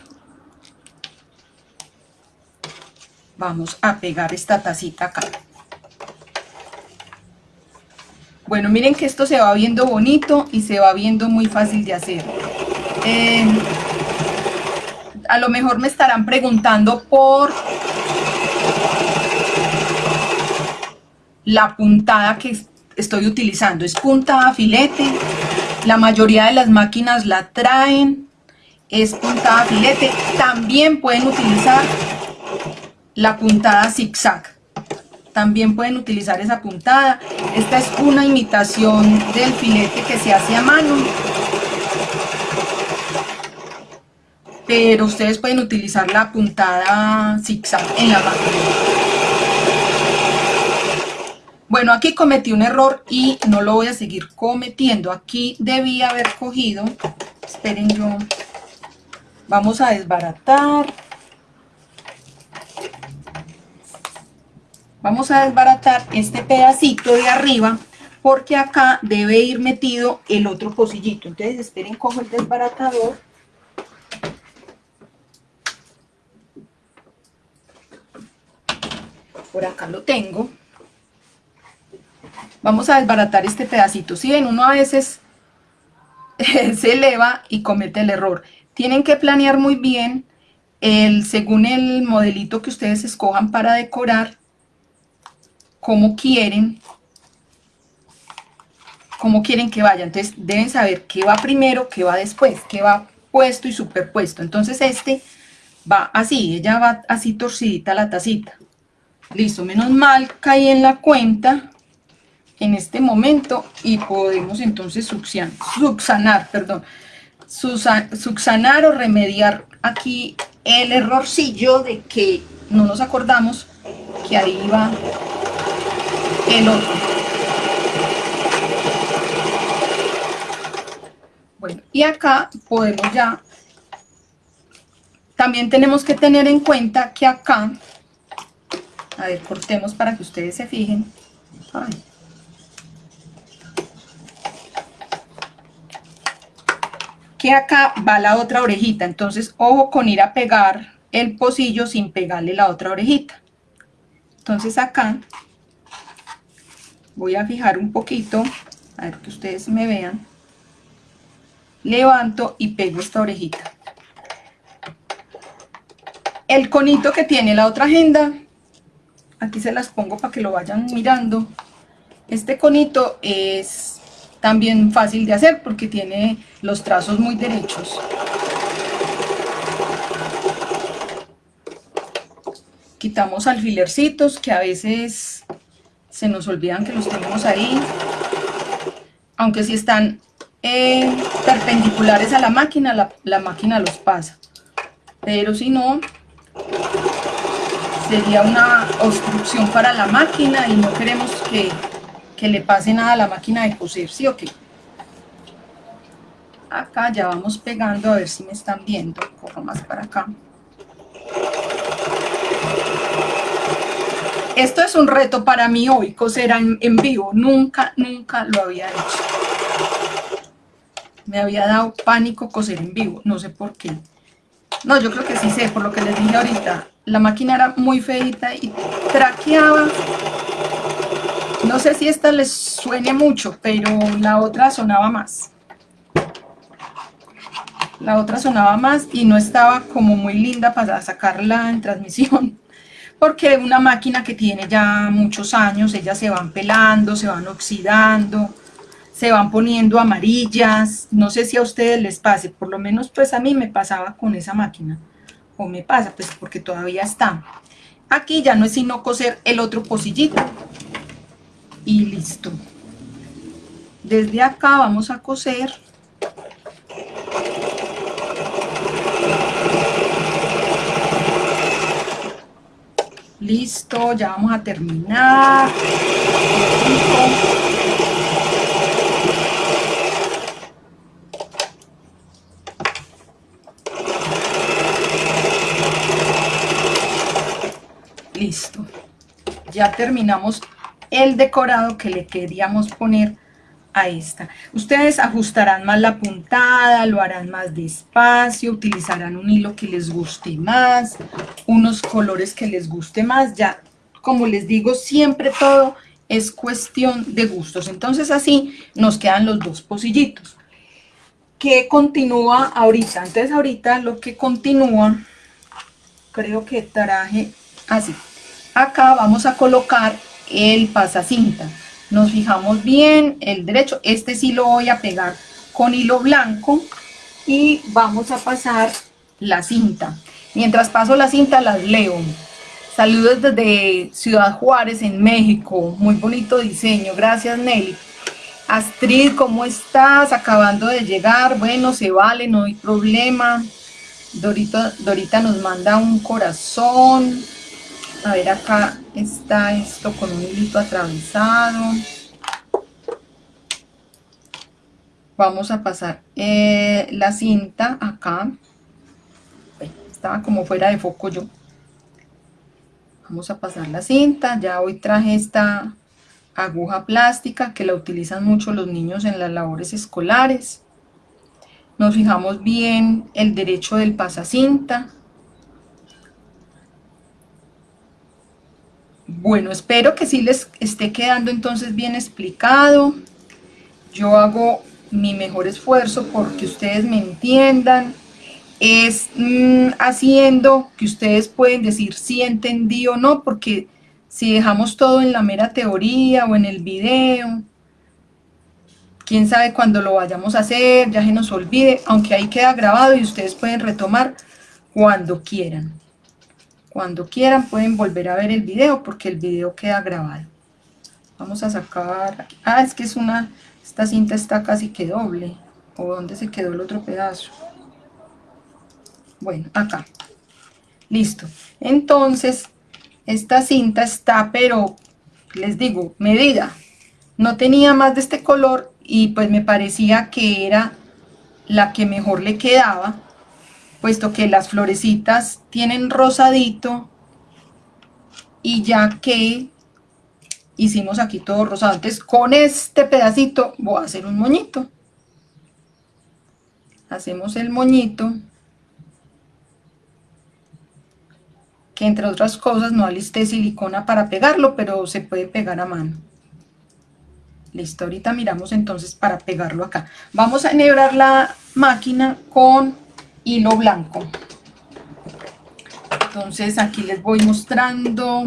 Vamos a pegar esta tacita acá. Bueno, miren que esto se va viendo bonito y se va viendo muy fácil de hacer. Eh, a lo mejor me estarán preguntando por la puntada que estoy utilizando. Es puntada filete la mayoría de las máquinas la traen, es puntada filete. También pueden utilizar la puntada zigzag. También pueden utilizar esa puntada. Esta es una imitación del filete que se hace a mano. Pero ustedes pueden utilizar la puntada zigzag en la máquina. Bueno, aquí cometí un error y no lo voy a seguir cometiendo. Aquí debí haber cogido, esperen yo, vamos a desbaratar. Vamos a desbaratar este pedacito de arriba porque acá debe ir metido el otro pocillito. Entonces esperen, cojo el desbaratador. Por acá lo tengo vamos a desbaratar este pedacito. Si ven, uno a veces se eleva y comete el error. tienen que planear muy bien el, según el modelito que ustedes escojan para decorar, cómo quieren, cómo quieren que vaya. Entonces deben saber qué va primero, qué va después, qué va puesto y superpuesto. Entonces este va así, ella va así torcidita la tacita. Listo, menos mal caí en la cuenta en este momento y podemos entonces subsanar, perdón, subsanar o remediar aquí el errorcillo de que no nos acordamos que ahí va el otro. Bueno, y acá podemos ya, también tenemos que tener en cuenta que acá, a ver, cortemos para que ustedes se fijen. que acá va la otra orejita, entonces ojo con ir a pegar el pocillo sin pegarle la otra orejita. Entonces acá voy a fijar un poquito, a ver que ustedes me vean, levanto y pego esta orejita. El conito que tiene la otra agenda, aquí se las pongo para que lo vayan mirando. Este conito es también fácil de hacer porque tiene los trazos muy derechos. Quitamos alfilercitos que a veces se nos olvidan que los tenemos ahí. Aunque si están eh, perpendiculares a la máquina, la, la máquina los pasa. Pero si no, sería una obstrucción para la máquina y no queremos que que le pase nada a la máquina de coser, ¿sí o qué? Acá ya vamos pegando, a ver si me están viendo, corro más para acá. Esto es un reto para mí hoy, coser en, vivo, nunca, nunca lo había hecho. Me había dado pánico coser en vivo, no sé por qué. No, yo creo que sí sé, por lo que les dije ahorita. La máquina era muy feita y traqueaba no sé si esta les suene mucho, pero la otra sonaba más. La otra sonaba más y no estaba como muy linda para sacarla en transmisión. Porque una máquina que tiene ya muchos años, ellas se van pelando, se van oxidando, se van poniendo amarillas. No sé si a ustedes les pase, por lo menos pues a mí me pasaba con esa máquina. O me pasa, pues porque todavía está. Aquí ya no es sino coser el otro pocillito y listo. Desde acá vamos a coser Listo, ya vamos a terminar. Listo. Ya terminamos el decorado que le queríamos poner a esta. Ustedes ajustarán más la puntada, lo harán más despacio, utilizarán un hilo que les guste más, unos colores que les guste más, ya como les digo, siempre todo es cuestión de gustos. Entonces así nos quedan los dos pocillitos. ¿Qué continúa ahorita? Entonces ahorita lo que continúa, creo que traje así. Acá vamos a colocar el pasacinta. Nos fijamos bien el derecho, este sí lo voy a pegar con hilo blanco y vamos a pasar la cinta. Mientras paso la cinta las leo. Saludos desde Ciudad Juárez en México, muy bonito diseño, gracias Nelly. Astrid, ¿cómo estás? Acabando de llegar, bueno, se vale, no hay problema. Dorita, Dorita nos manda un corazón, a ver acá está esto con un hilito atravesado. Vamos a pasar eh, la cinta acá. Estaba como fuera de foco yo. Vamos a pasar la cinta. Ya hoy traje esta aguja plástica que la utilizan mucho los niños en las labores escolares. Nos fijamos bien el derecho del pasacinta Bueno, espero que sí les esté quedando entonces bien explicado. Yo hago mi mejor esfuerzo porque ustedes me entiendan. es mm, haciendo que ustedes pueden decir si entendí o no, porque si dejamos todo en la mera teoría o en el video, quién sabe cuándo lo vayamos a hacer, ya se nos olvide, aunque ahí queda grabado y ustedes pueden retomar cuando quieran. Cuando quieran pueden volver a ver el video porque el video queda grabado. Vamos a sacar, ah, es que es una, esta cinta está casi que doble, o dónde se quedó el otro pedazo. Bueno, acá. Listo. Entonces, esta cinta está, pero, les digo, medida. No tenía más de este color y pues me parecía que era la que mejor le quedaba, puesto que las florecitas tienen rosadito y ya que hicimos aquí todo rosado. Entonces con este pedacito voy a hacer un moñito. Hacemos el moñito. que entre otras cosas no alisté silicona para pegarlo, pero se puede pegar a mano. Listo, ahorita miramos entonces para pegarlo acá. Vamos a enhebrar la máquina con hilo blanco. Entonces aquí les voy mostrando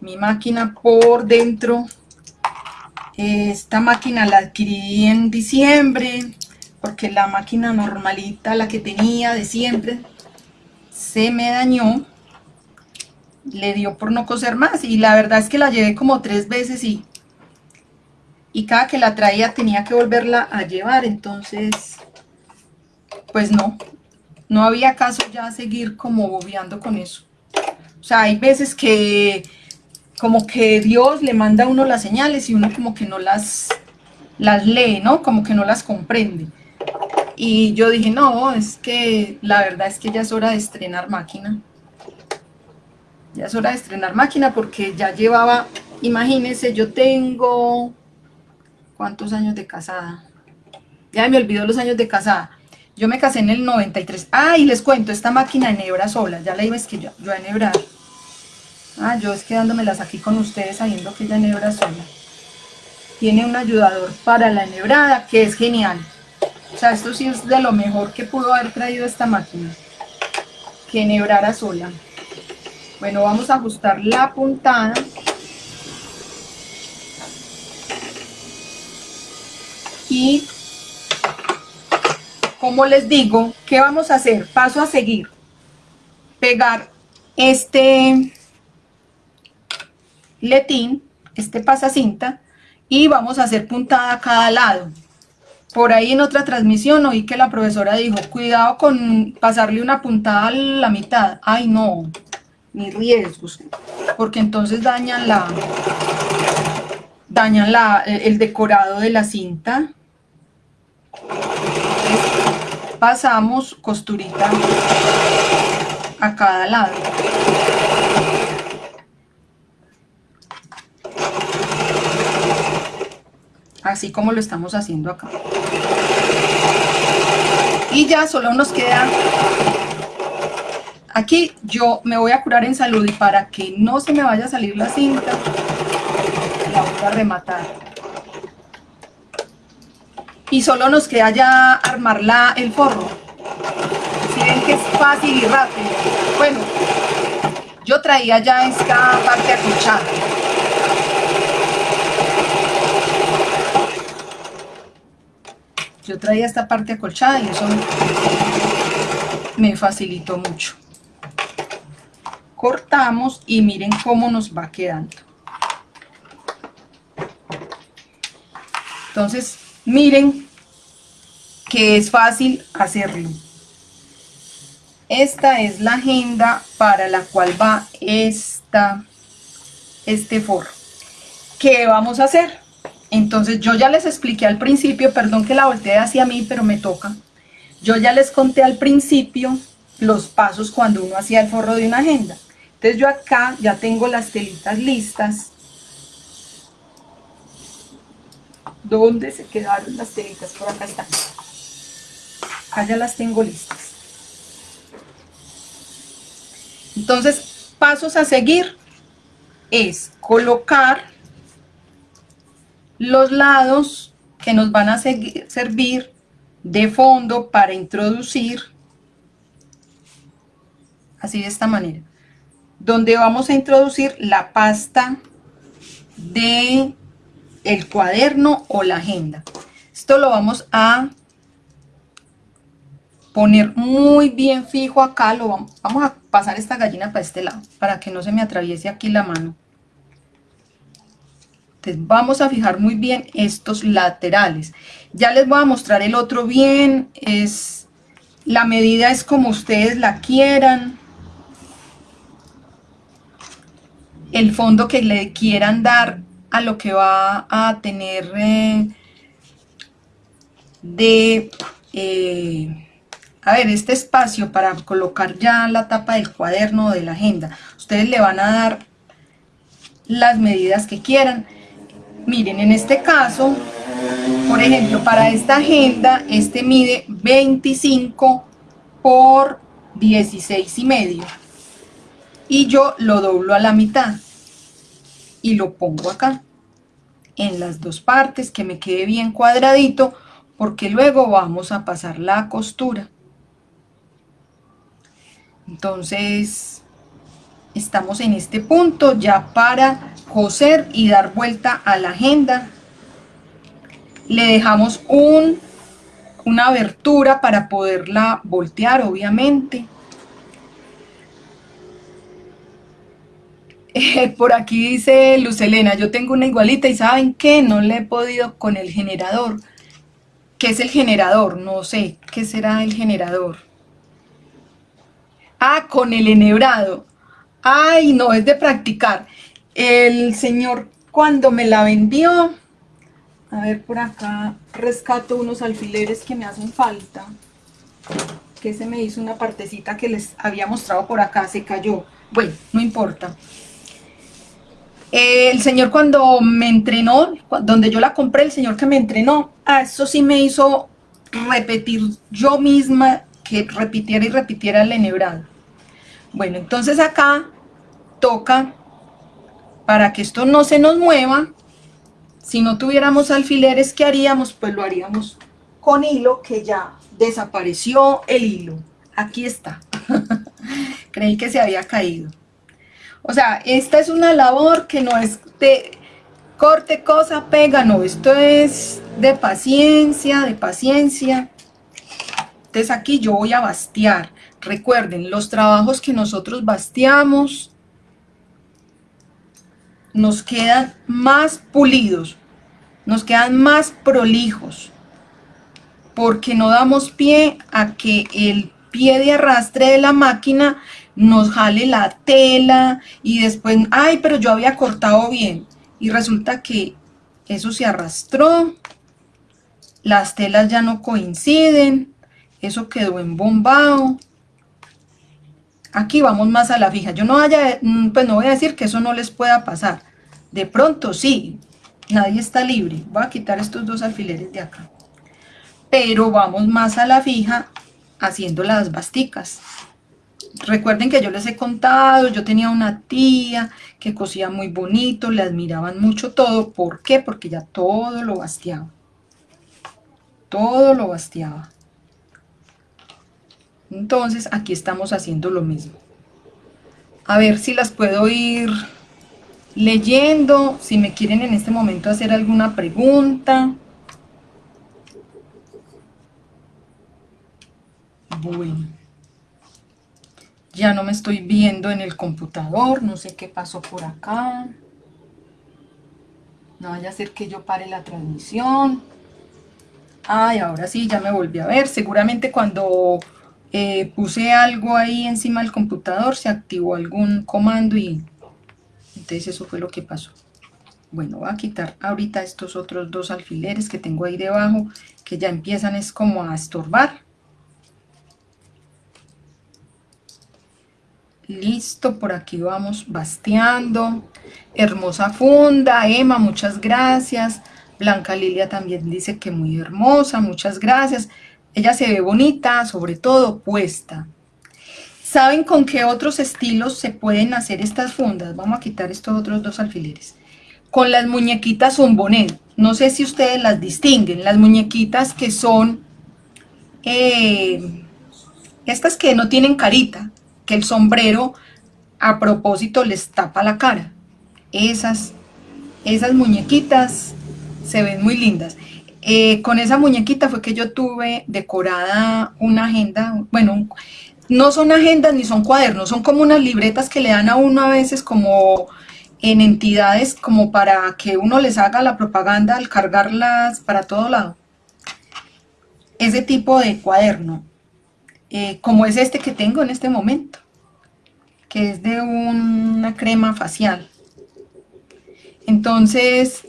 mi máquina por dentro. Esta máquina la adquirí en diciembre porque la máquina normalita, la que tenía de siempre, se me dañó le dio por no coser más y la verdad es que la llevé como tres veces y, y cada que la traía tenía que volverla a llevar, entonces pues no, no había caso ya seguir como bobeando con eso. O sea, hay veces que como que Dios le manda a uno las señales y uno como que no las, las lee, ¿no? Como que no las comprende. Y yo dije, no, es que la verdad es que ya es hora de estrenar máquina ya es hora de estrenar máquina porque ya llevaba, imagínense, yo tengo, ¿cuántos años de casada? Ya me olvidó los años de casada. Yo me casé en el 93. Ah, y les cuento, esta máquina enhebra sola, ya la iba es que yo, yo a enhebrar. Ah, yo es quedándomelas aquí con ustedes sabiendo que ella enhebra sola. Tiene un ayudador para la enhebrada que es genial. O sea, esto sí es de lo mejor que pudo haber traído esta máquina. Que enhebrara sola. Bueno, vamos a ajustar la puntada. Y, como les digo, ¿qué vamos a hacer? Paso a seguir. Pegar este letín, este pasacinta, y vamos a hacer puntada a cada lado. Por ahí en otra transmisión oí que la profesora dijo, cuidado con pasarle una puntada a la mitad. Ay, no, ni riesgos, porque entonces dañan la dañan la, el decorado de la cinta. Pasamos costurita a cada lado. Así como lo estamos haciendo acá. Y ya solo nos queda Aquí yo me voy a curar en salud y para que no se me vaya a salir la cinta, la voy a rematar. Y solo nos queda ya armar el forro. Si ven que es fácil y rápido. Bueno, yo traía ya esta parte acolchada. Yo traía esta parte acolchada y eso me facilitó mucho cortamos y miren cómo nos va quedando. Entonces, miren que es fácil hacerlo. Esta es la agenda para la cual va esta, este forro. ¿Qué vamos a hacer? Entonces yo ya les expliqué al principio, perdón que la volteé hacia mí, pero me toca. Yo ya les conté al principio los pasos cuando uno hacía el forro de una agenda. Entonces yo acá ya tengo las telitas listas. ¿Dónde se quedaron las telitas? Por acá están. Ya las tengo listas. Entonces, pasos a seguir es colocar los lados que nos van a servir de fondo para introducir así de esta manera, donde vamos a introducir la pasta de el cuaderno o la agenda. Esto lo vamos a poner muy bien fijo acá, lo vamos, a pasar esta gallina para este lado, para que no se me atraviese aquí la mano. Entonces vamos a fijar muy bien estos laterales. Ya les voy a mostrar el otro bien, es la medida es como ustedes la quieran. El fondo que le quieran dar a lo que va a tener eh, de... Eh, a ver, este espacio para colocar ya la tapa del cuaderno o de la agenda. Ustedes le van a dar las medidas que quieran. Miren, en este caso, por ejemplo, para esta agenda, este mide 25 por 16 y medio. Y yo lo doblo a la mitad y lo pongo acá en las dos partes que me quede bien cuadradito porque luego vamos a pasar la costura. Entonces estamos en este punto ya para coser y dar vuelta a la agenda. Le dejamos un, una abertura para poderla voltear obviamente por aquí dice Luz Elena, yo tengo una igualita y ¿saben qué? No le he podido con el generador. ¿Qué es el generador? No sé, ¿qué será el generador? Ah, con el enhebrado. Ay, no, es de practicar. El señor cuando me la vendió, a ver por acá, rescato unos alfileres que me hacen falta. Que se me hizo una partecita que les había mostrado por acá, se cayó. Bueno, no importa. El señor cuando me entrenó, donde yo la compré, el señor que me entrenó, a eso sí me hizo repetir yo misma que repitiera y repitiera el enhebrado. Bueno, entonces acá toca, para que esto no se nos mueva, si no tuviéramos alfileres, ¿qué haríamos? Pues lo haríamos con hilo, que ya desapareció el hilo. Aquí está. Creí que se había caído. O sea, esta es una labor que no es de corte, cosa, pega, no. Esto es de paciencia, de paciencia. Entonces aquí yo voy a bastear. Recuerden, los trabajos que nosotros basteamos nos quedan más pulidos, nos quedan más prolijos, porque no damos pie a que el pie de arrastre de la máquina nos jale la tela y después, ay, pero yo había cortado bien. Y resulta que eso se arrastró, las telas ya no coinciden, eso quedó embombado. Aquí vamos más a la fija. Yo no vaya, mm, pues no voy a decir que eso no les pueda pasar. De pronto sí, nadie está libre. Voy a quitar estos dos alfileres de acá. Pero vamos más a la fija haciendo las basticas. Recuerden que yo les he contado, yo tenía una tía que cosía muy bonito, le admiraban mucho todo. ¿Por qué? Porque ya todo lo basteaba. Todo lo basteaba. Entonces aquí estamos haciendo lo mismo. A ver si las puedo ir leyendo, si me quieren en este momento hacer alguna pregunta. Bueno, ya no me estoy viendo en el computador, no sé qué pasó por acá. No vaya a ser que yo pare la transmisión. Ay, ahora sí, ya me volví a ver. Seguramente cuando eh, puse algo ahí encima del computador, se activó algún comando y entonces eso fue lo que pasó. Bueno, voy a quitar ahorita estos otros dos alfileres que tengo ahí debajo, que ya empiezan es como a estorbar. Listo, por aquí vamos basteando. Hermosa funda, Emma, muchas gracias. Blanca Lilia también dice que muy hermosa, muchas gracias. Ella se ve bonita, sobre todo puesta. ¿Saben con qué otros estilos se pueden hacer estas fundas? Vamos a quitar estos otros dos alfileres. Con las muñequitas zumbonet. No sé si ustedes las distinguen. Las muñequitas que son... Eh, estas que no tienen carita. Que el sombrero a propósito les tapa la cara. Esas, esas muñequitas se ven muy lindas. Eh, con esa muñequita fue que yo tuve decorada una agenda, bueno, no son agendas ni son cuadernos, son como unas libretas que le dan a uno a veces como en entidades como para que uno les haga la propaganda al cargarlas para todo lado. Ese tipo de cuaderno, eh, como es este que tengo en este momento, que es de una crema facial. Entonces,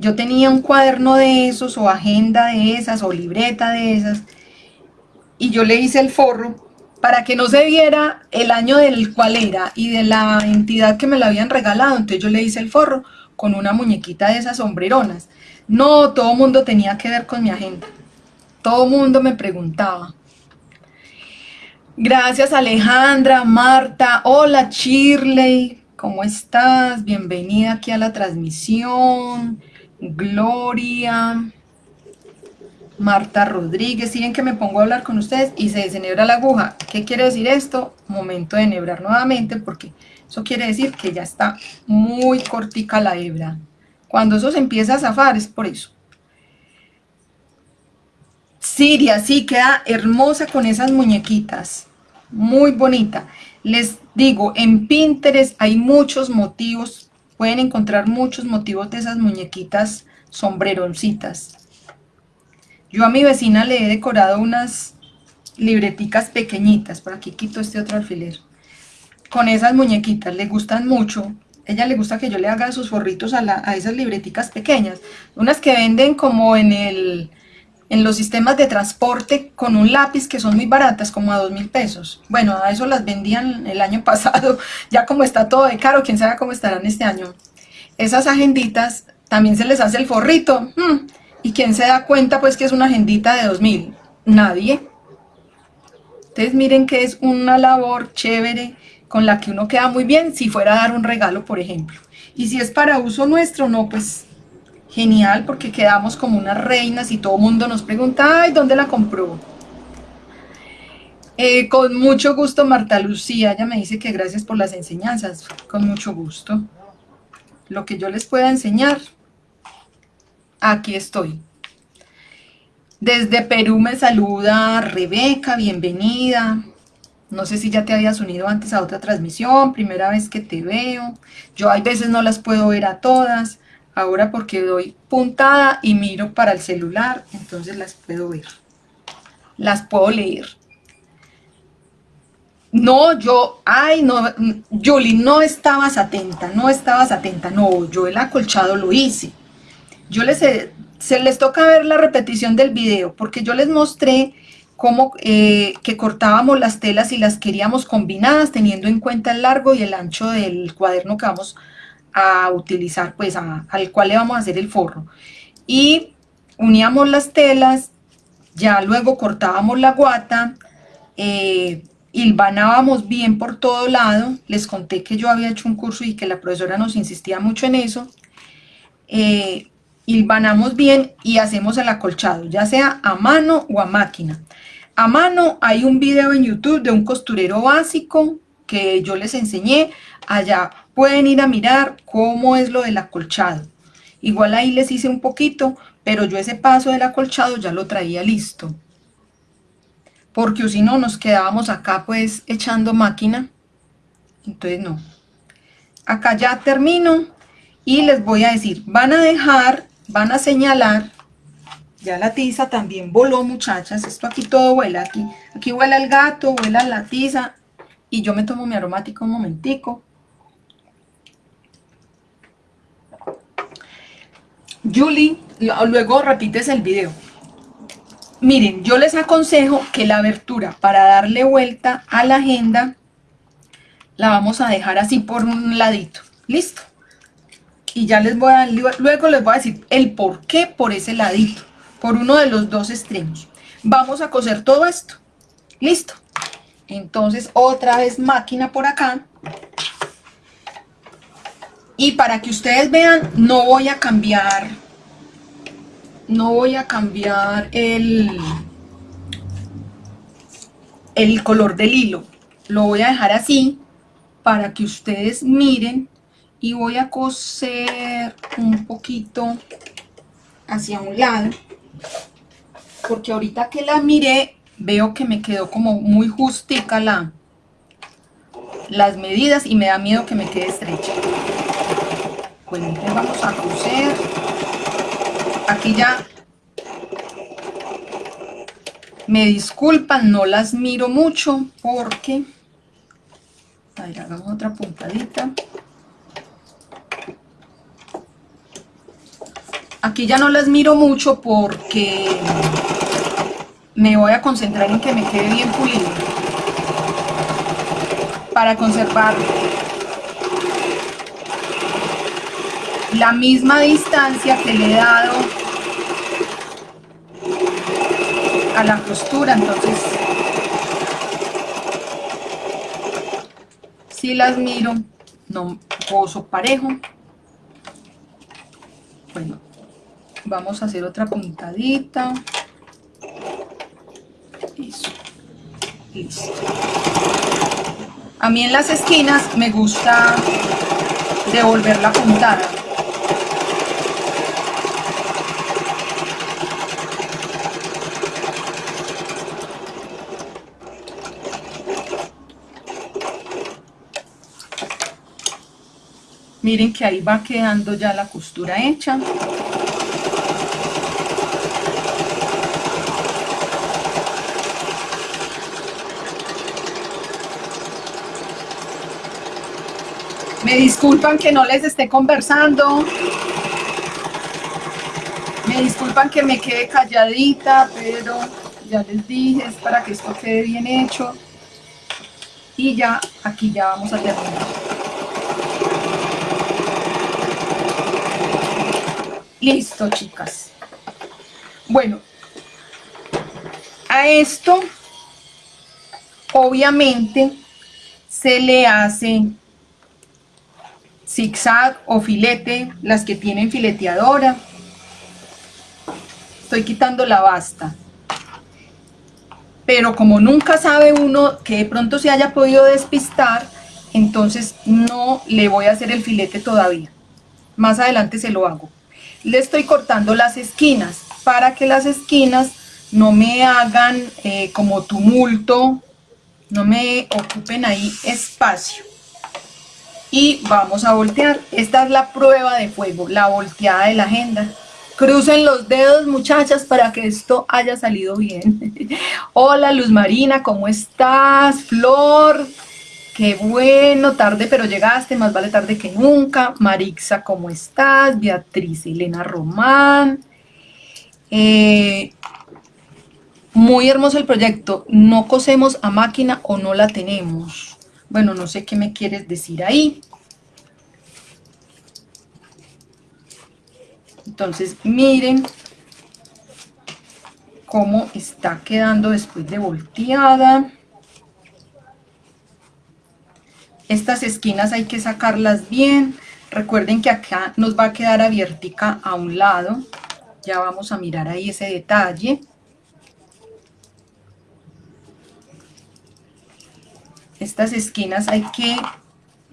yo tenía un cuaderno de esos, o agenda de esas, o libreta de esas, y yo le hice el forro para que no se viera el año del cual era y de la entidad que me la habían regalado. Entonces yo le hice el forro con una muñequita de esas sombreronas. No, todo mundo tenía que ver con mi agenda. Todo mundo me preguntaba. Gracias Alejandra, Marta, hola Shirley, ¿cómo estás? Bienvenida aquí a la transmisión. Gloria. Marta Rodríguez, siguen que me pongo a hablar con ustedes y se desenhebra la aguja. ¿Qué quiere decir esto? Momento de enhebrar nuevamente porque eso quiere decir que ya está muy cortica la hebra. Cuando eso se empieza a zafar es por eso. Siria, sí, queda hermosa con esas muñequitas. Muy bonita. Les digo, en Pinterest hay muchos motivos. Pueden encontrar muchos motivos de esas muñequitas sombreroncitas. Yo a mi vecina le he decorado unas libreticas pequeñitas, por aquí quito este otro alfiler, con esas muñequitas, le gustan mucho, ella le gusta que yo le haga sus forritos a, esas libreticas pequeñas, unas que venden como en el en los sistemas de transporte con un lápiz que son muy baratas, como a dos mil pesos. Bueno, a eso las vendían el año pasado, ya como está todo de caro, quién sabe cómo estarán este año. Esas agenditas también se les hace el forrito, hmm, ¿Y quién se da cuenta pues que es una agendita de 2000? Nadie. Entonces miren que es una labor chévere con la que uno queda muy bien si fuera a dar un regalo, por ejemplo. Y si es para uso nuestro, no, pues genial, porque quedamos como unas reinas y todo el mundo nos pregunta, ay, ¿dónde la compró? Eh, con mucho gusto, Marta Lucía, ella me dice que gracias por las enseñanzas, con mucho gusto. Lo que yo les pueda enseñar, aquí estoy. Desde Perú me saluda Rebeca, bienvenida. No sé si ya te habías unido antes a otra transmisión, primera vez que te veo. Yo hay veces no las puedo ver a todas, ahora porque doy puntada y miro para el celular, entonces las puedo ver. Las puedo leer. No, yo, ay, no, Julie, no estabas atenta, no estabas atenta. No, yo el acolchado lo hice yo les, se les toca ver la repetición del video, porque yo les mostré cómo eh, que cortábamos las telas y las queríamos combinadas, teniendo en cuenta el largo y el ancho del cuaderno que vamos a utilizar, pues al cual le vamos a hacer el forro. Y uníamos las telas, ya luego cortábamos la guata, eh, hilvanábamos bien por todo lado, les conté que yo había hecho un curso y que la profesora nos insistía mucho en eso, eh, hilvanamos bien y hacemos el acolchado, ya sea a mano o a máquina. A mano hay un video en YouTube de un costurero básico que yo les enseñé. Allá pueden ir a mirar cómo es lo del acolchado. Igual ahí les hice un poquito, pero yo ese paso del acolchado ya lo traía listo. Porque si no nos quedábamos acá pues echando máquina. Entonces no. Acá ya termino y les voy a decir, van a dejar van a señalar, ya la tiza también voló muchachas, esto aquí todo vuela, aquí, aquí vuela el gato, vuela la tiza, y yo me tomo mi aromático un momentico. Julie, luego repites el video. Miren, yo les aconsejo que la abertura para darle vuelta a la agenda la vamos a dejar así por un ladito. ¿Listo? y ya les voy a, luego les voy a decir el por qué por ese ladito, por uno de los dos extremos. Vamos a coser todo esto. Listo. Entonces otra vez máquina por acá. Y para que ustedes vean, no voy a cambiar, no voy a cambiar el, el color del hilo. lo voy a dejar así para que ustedes miren y voy a coser un poquito hacia un lado porque ahorita que la miré veo que me quedó como muy justica la, las medidas y me da miedo que me quede estrecha entonces vamos a coser. Aquí ya. Me disculpan no las miro mucho porque a ver hagamos otra puntadita. Aquí ya no las miro mucho porque me voy a concentrar en que me quede bien pulido. Para conservar la misma distancia que le he dado a la costura, entonces si las miro, no poso parejo. Bueno, vamos a hacer otra puntadita Eso. listo a mí en las esquinas me gusta devolver la puntada miren que ahí va quedando ya la costura hecha Me disculpan que no les esté conversando. Me disculpan que me quede calladita, pero ya les dije, es para que esto quede bien hecho. Y ya, aquí ya vamos a terminar. Listo, chicas. Bueno, a esto, obviamente, se le hace zigzag o filete, las que tienen fileteadora. Estoy quitando la basta. Pero como nunca sabe uno que de pronto se haya podido despistar, entonces no le voy a hacer el filete todavía. Más adelante se lo hago. Le estoy cortando las esquinas para que las esquinas no me hagan eh, como tumulto, no me ocupen ahí espacio y vamos a voltear. Esta es la prueba de fuego, la volteada de la agenda. Crucen los dedos, muchachas, para que esto haya salido bien. Hola, Luz Marina, ¿cómo estás? Flor, qué bueno, tarde pero llegaste, más vale tarde que nunca. Marixa, ¿cómo estás? Beatriz Elena Román. Eh, muy hermoso el proyecto. ¿No cosemos a máquina o no la tenemos? Bueno, no sé qué me quieres decir ahí. Entonces, miren cómo está quedando después de volteada. Estas esquinas hay que sacarlas bien. Recuerden que acá nos va a quedar abiertica a un lado. Ya vamos a mirar ahí ese detalle. estas esquinas hay que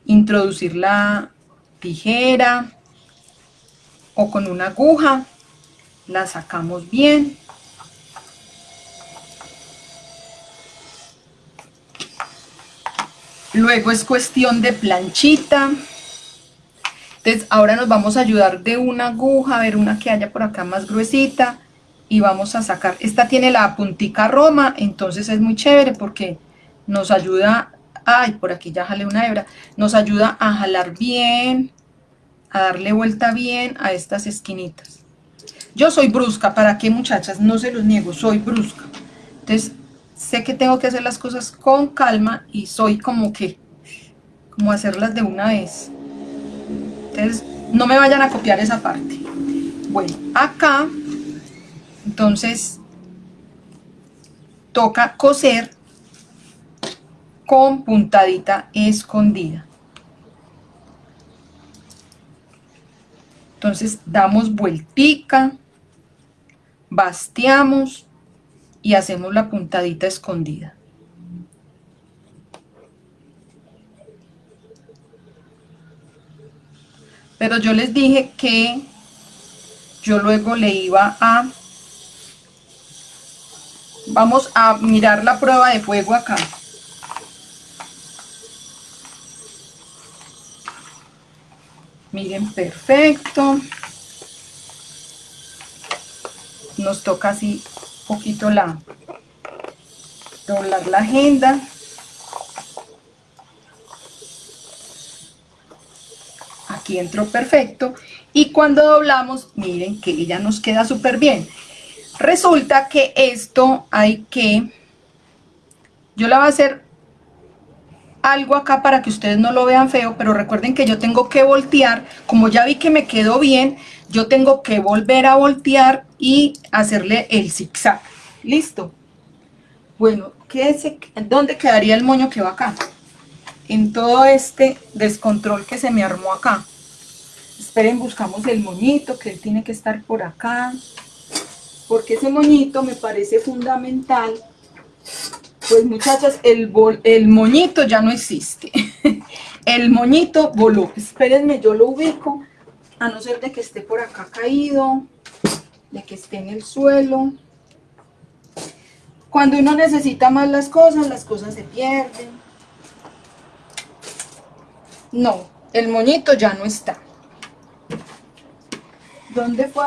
introducir la tijera o con una aguja, la sacamos bien. Luego es cuestión de planchita. Entonces ahora nos vamos a ayudar de una aguja, a ver una que haya por acá más gruesita. Y vamos a sacar, esta tiene la puntica roma, entonces es muy chévere porque nos ayuda ay, por aquí ya jale una hebra, nos ayuda a jalar bien, a darle vuelta bien a estas esquinitas. Yo soy brusca, ¿para qué muchachas? No se los niego, soy brusca. Entonces, sé que tengo que hacer las cosas con calma y soy como que, como hacerlas de una vez. Entonces, no me vayan a copiar esa parte. Bueno, acá, entonces, toca coser con puntadita escondida. Entonces damos vueltica, basteamos y hacemos la puntadita escondida. Pero yo les dije que yo luego le iba a... Vamos a mirar la prueba de fuego acá. Miren, perfecto. Nos toca así poquito la doblar la agenda. Aquí entró perfecto. Y cuando doblamos miren que ella nos queda súper bien. Resulta que esto hay que yo la voy a hacer algo acá para que ustedes no lo vean feo, pero recuerden que yo tengo que voltear, como ya vi que me quedó bien, yo tengo que volver a voltear y hacerle el zigzag. ¿Listo? Bueno, ¿qué ¿dónde quedaría el moño que va acá? En todo este descontrol que se me armó acá. Esperen, buscamos el moñito, que tiene que estar por acá. Porque ese moñito me parece fundamental pues muchachas, el, el moñito ya no existe. el moñito voló. Espérenme, yo lo ubico, a no ser de que esté por acá caído, de que esté en el suelo. Cuando uno necesita más las cosas, las cosas se pierden. No, el moñito ya no está. ¿Dónde fue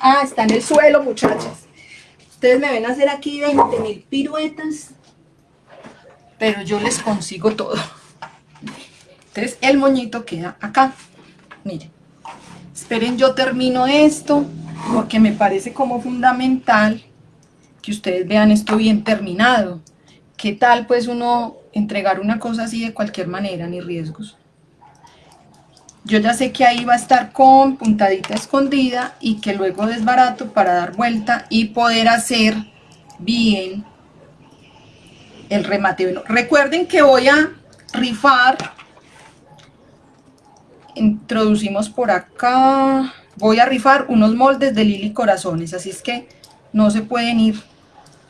Ah, está en el suelo, muchachas. Ustedes me ven hacer aquí 20 mil piruetas pero yo les consigo todo. Entonces el moñito queda acá. Miren, esperen yo termino esto porque me parece como fundamental que ustedes vean esto bien terminado. ¿Qué tal pues uno entregar una cosa así de cualquier manera, ni riesgos? Yo ya sé que ahí va a estar con puntadita escondida y que luego desbarato para dar vuelta y poder hacer bien el remate. recuerden que voy a rifar, introducimos por acá, voy a rifar unos moldes de Lili Corazones, así es que no se pueden ir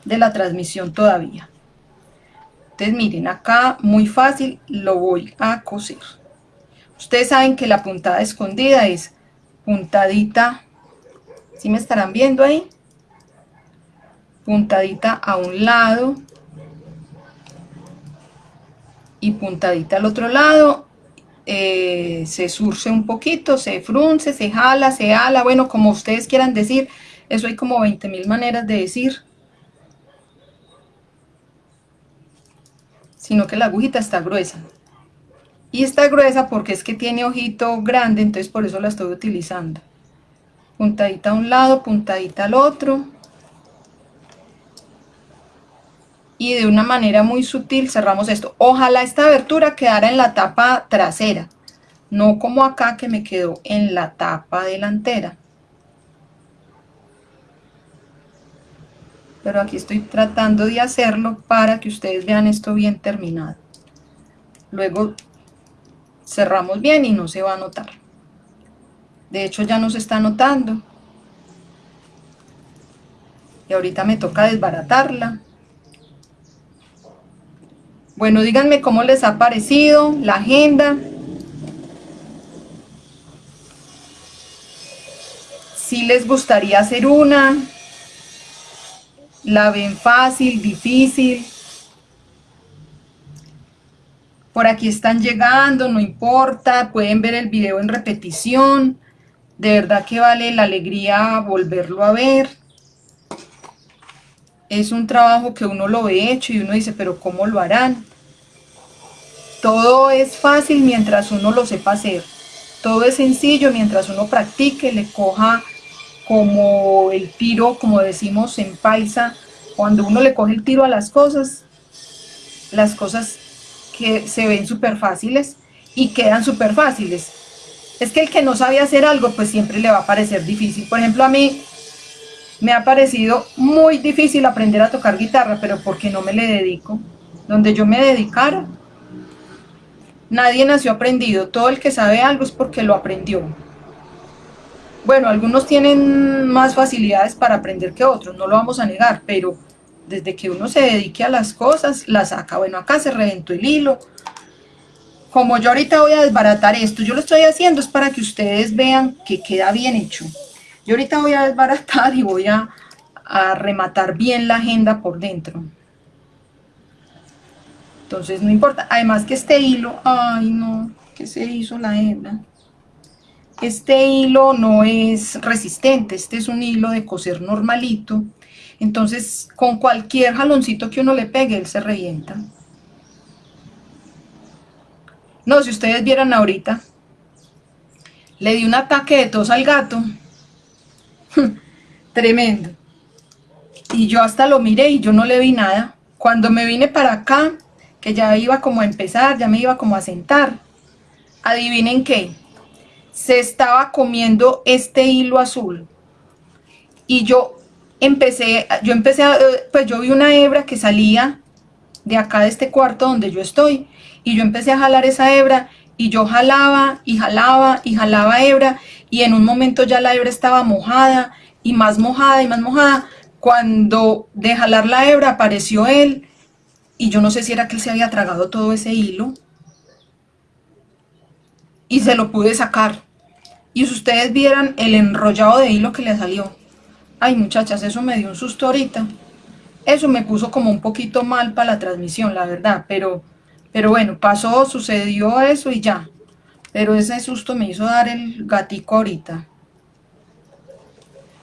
de la transmisión todavía. Entonces miren, acá muy fácil lo voy a coser. Ustedes saben que la puntada escondida es puntadita, si me estarán viendo ahí? Puntadita a un lado, y puntadita al otro lado, eh, se surce un poquito, se frunce, se jala, se ala, bueno, como ustedes quieran decir, eso hay como 20 mil maneras de decir. Sino que la agujita está gruesa. Y está gruesa porque es que tiene ojito grande, entonces por eso la estoy utilizando. Puntadita a un lado, puntadita al otro. Y de una manera muy sutil cerramos esto. Ojalá esta abertura quedara en la tapa trasera, no como acá que me quedó en la tapa delantera. Pero aquí estoy tratando de hacerlo para que ustedes vean esto bien terminado. Luego cerramos bien y no se va a notar. De hecho ya no se está notando. Y ahorita me toca desbaratarla. Bueno, díganme cómo les ha parecido la agenda. Si les gustaría hacer una. La ven fácil, difícil. Por aquí están llegando, no importa. Pueden ver el video en repetición. De verdad que vale la alegría volverlo a ver es un trabajo que uno lo ve hecho y uno dice, pero ¿cómo lo harán? Todo es fácil mientras uno lo sepa hacer. Todo es sencillo mientras uno practique, le coja como el tiro, como decimos en paisa, cuando uno le coge el tiro a las cosas, las cosas que se ven súper fáciles y quedan súper fáciles. Es que el que no sabe hacer algo, pues siempre le va a parecer difícil. Por ejemplo, a mí me ha parecido muy difícil aprender a tocar guitarra, pero porque no me le dedico. Donde yo me dedicara, nadie nació aprendido. Todo el que sabe algo es porque lo aprendió. Bueno, algunos tienen más facilidades para aprender que otros, no lo vamos a negar, pero desde que uno se dedique a las cosas, las saca. Bueno, acá se reventó el hilo. como yo ahorita voy a desbaratar esto, yo lo estoy haciendo es para que ustedes vean que queda bien hecho. Yo ahorita voy a desbaratar y voy a, rematar bien la agenda por dentro. Entonces no importa, además que este hilo, ay no, que se hizo la hebra. Este hilo no es resistente, este es un hilo de coser normalito. Entonces con cualquier jaloncito que uno le pegue, él se revienta. No, si ustedes vieran ahorita, le di un ataque de tos al gato. Tremendo. Y yo hasta lo miré y yo no le vi nada. Cuando me vine para acá, que ya iba como a empezar, ya me iba como a sentar. Adivinen qué, se estaba comiendo este hilo azul. Y yo empecé, yo empecé, a, pues yo vi una hebra que salía de acá de este cuarto donde yo estoy. Y yo empecé a jalar esa hebra y yo jalaba y jalaba y jalaba hebra y en un momento ya la hebra estaba mojada y más mojada y más mojada. Cuando de jalar la hebra apareció él y yo no sé si era que él se había tragado todo ese hilo y se lo pude sacar. Y si ustedes vieran el enrollado de hilo que le salió. Ay muchachas, eso me dio un susto ahorita. Eso me puso como un poquito mal para la transmisión, la verdad. Pero, pero bueno, pasó, sucedió eso y ya. Pero ese susto me hizo dar el gatico ahorita.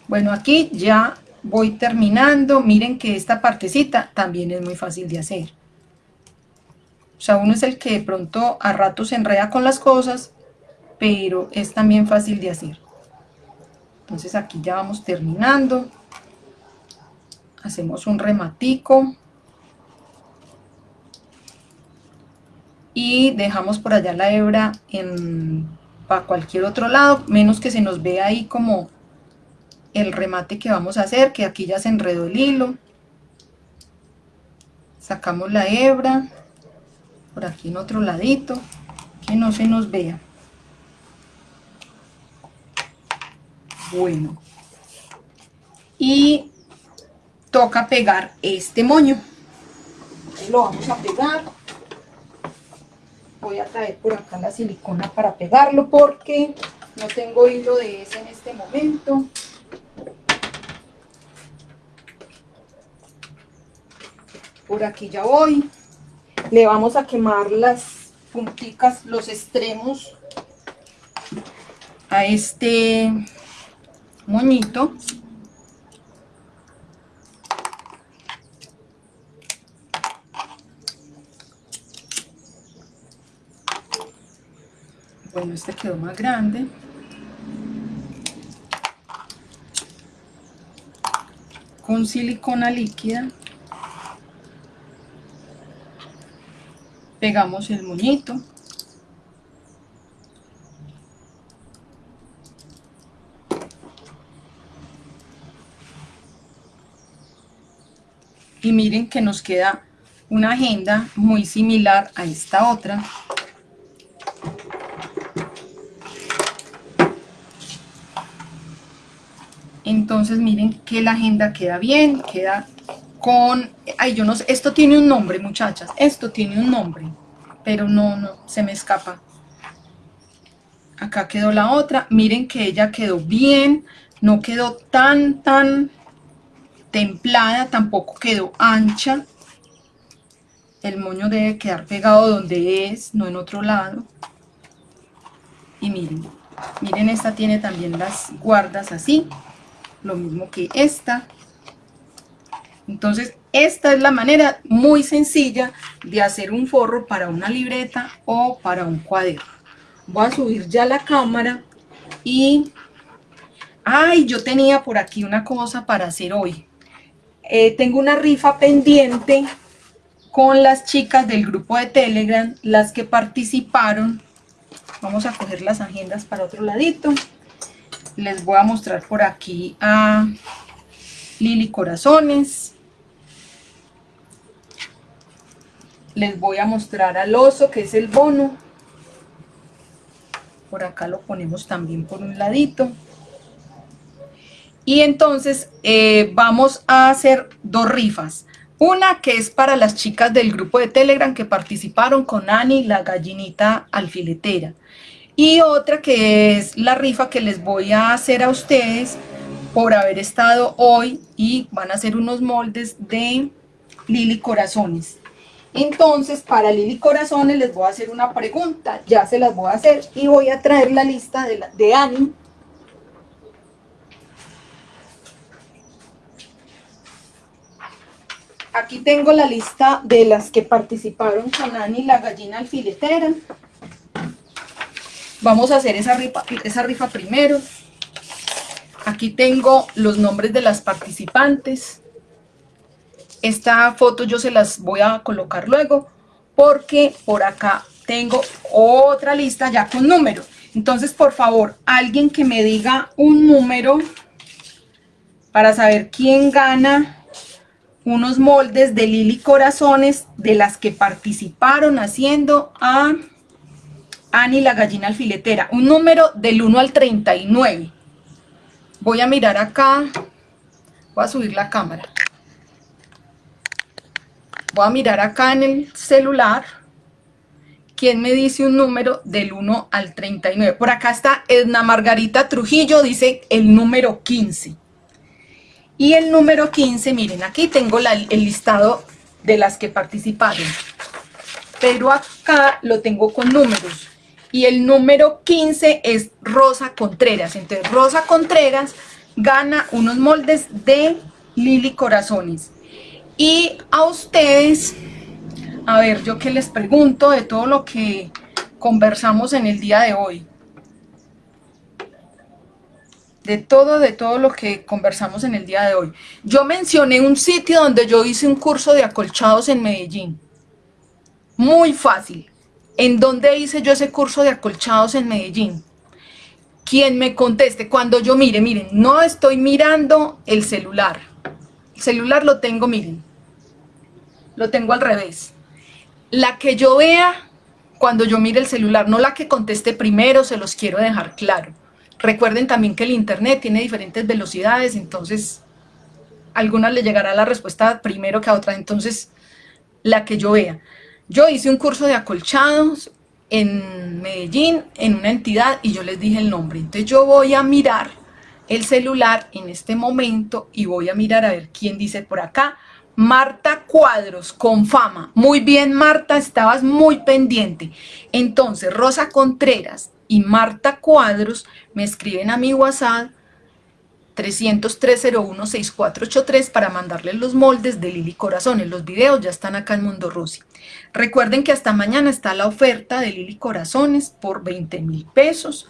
Bueno, aquí ya voy terminando. Miren que esta partecita también es muy fácil de hacer. O sea, uno es el que de pronto a ratos se enreda con las cosas, pero es también fácil de hacer. Entonces aquí ya vamos terminando. Hacemos un rematico. Y dejamos por allá la hebra en, para cualquier otro lado, menos que se nos vea ahí como el remate que vamos a hacer, que aquí ya se enredó el hilo. Sacamos la hebra, por aquí en otro ladito, que no se nos vea. Bueno, y toca pegar este moño. lo vamos a pegar. Voy a traer por acá la silicona para pegarlo porque no tengo hilo de ese en este momento. por aquí ya voy le vamos a quemar las punticas los extremos a este moñito bueno este quedó más grande. Con silicona líquida pegamos el moñito. Y miren que nos queda una agenda muy similar a esta otra entonces miren que la agenda queda bien, queda con, ay yo no sé, esto tiene un nombre muchachas, esto tiene un nombre, pero no, no, se me escapa. Acá quedó la otra, miren que ella quedó bien, no quedó tan, tan templada, tampoco quedó ancha. El moño debe quedar pegado donde es, no en otro lado. Y miren, miren esta tiene también las guardas así, lo mismo que esta. Entonces, esta es la manera muy sencilla de hacer un forro para una libreta o para un cuaderno. Voy a subir ya la cámara y... ¡Ay! Yo tenía por aquí una cosa para hacer hoy. Eh, tengo una rifa pendiente con las chicas del grupo de Telegram, las que participaron. Vamos a coger las agendas para otro ladito. Les voy a mostrar por aquí a Lili Corazones. les voy a mostrar al oso que es el bono por acá lo ponemos también por un ladito y entonces eh, vamos a hacer dos rifas Una que es para las chicas del grupo de Telegram que participaron con Ani, la gallinita alfiletera. Y otra que es la rifa que les voy a hacer a ustedes por haber estado hoy y van a hacer unos moldes de Lili Corazones. Entonces, para Lili Corazones les voy a hacer una pregunta, ya se las voy a hacer y voy a traer la lista de, la, de Ani. Aquí tengo la lista de las que participaron con Ani, la gallina alfiletera. Vamos a hacer esa rifa, primero. Aquí tengo los nombres de las participantes. Esta foto yo se las voy a colocar luego porque por acá tengo otra lista ya con números. Entonces, por favor, alguien que me diga un número para saber quién gana unos moldes de Lili Corazones de las que participaron haciendo a Ani la gallina alfiletera. Un número del 1 al 39. Voy a mirar acá. Voy a subir la cámara. Voy a mirar acá en el celular. ¿Quién me dice un número del 1 al 39? Por acá está Edna Margarita Trujillo, dice el número 15. Y el número 15, miren, aquí tengo el listado de las que participaron. Pero acá lo tengo con números. Y el número 15 es Rosa Contreras. Entonces, Rosa Contreras gana unos moldes de Lili Corazones. Y a ustedes, a ver, yo que les pregunto de todo lo que conversamos en el día de hoy. De todo, de todo lo que conversamos en el día de hoy. Yo mencioné un sitio donde yo hice un curso de acolchados en Medellín. Muy fácil. ¿En dónde hice yo ese curso de acolchados en Medellín? Quien me conteste, cuando yo mire, miren, no estoy mirando el celular. El celular lo tengo, miren, lo tengo al revés. La que yo vea cuando yo mire el celular, no la que conteste primero, se los quiero dejar claro. Recuerden también que el internet tiene diferentes velocidades, entonces a algunas le llegará la respuesta primero que a otra, entonces la que yo vea. Yo hice un curso de acolchados en Medellín, en una entidad, y yo les dije el nombre. Entonces yo voy a mirar el celular en este momento y voy a mirar a ver quién dice por acá. Marta Cuadros, con fama. Muy bien, Marta, estabas muy pendiente. Entonces, Rosa Contreras y Marta Cuadros me escriben a mi WhatsApp 303-01-6483 para mandarles los moldes de Lili Corazones. Los videos ya están acá en Mundo Rosy. Recuerden que hasta mañana está la oferta de Lili Corazones por 20 mil pesos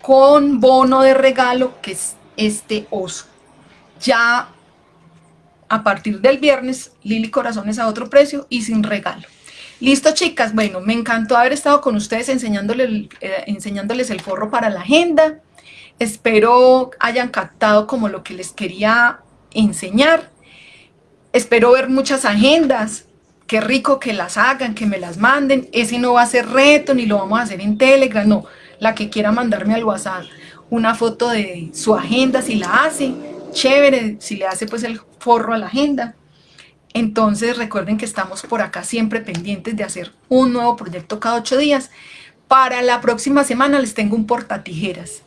con bono de regalo que es este oso. Ya a partir del viernes, Lili Corazones a otro precio y sin regalo. Listo, chicas. Bueno, me encantó haber estado con ustedes enseñándoles, eh, enseñándoles el forro para la agenda. Espero hayan captado como lo que les quería enseñar. Espero ver muchas agendas. Qué rico que las hagan, que me las manden. Ese no va a ser reto, ni lo vamos a hacer en Telegram, no. La que quiera mandarme al WhatsApp una foto de su agenda, si la hace, chévere, si le hace pues el forro a la agenda. Entonces recuerden que estamos por acá siempre pendientes de hacer un nuevo proyecto cada ocho días. Para la próxima semana les tengo un portatijeras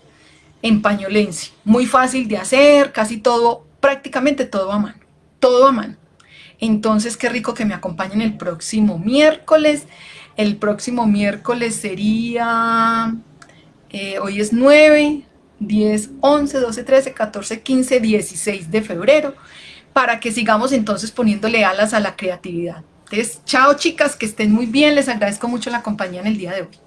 en pañolense. Muy fácil de hacer, casi todo, prácticamente todo a mano. Todo a mano. Entonces, qué rico que me acompañen el próximo miércoles. El próximo miércoles sería, eh, hoy es 9, 10, 11, 12, 13, 14, 15, 16 de febrero, para que sigamos entonces poniéndole alas a la creatividad. Entonces, chao chicas, que estén muy bien, les agradezco mucho la compañía en el día de hoy.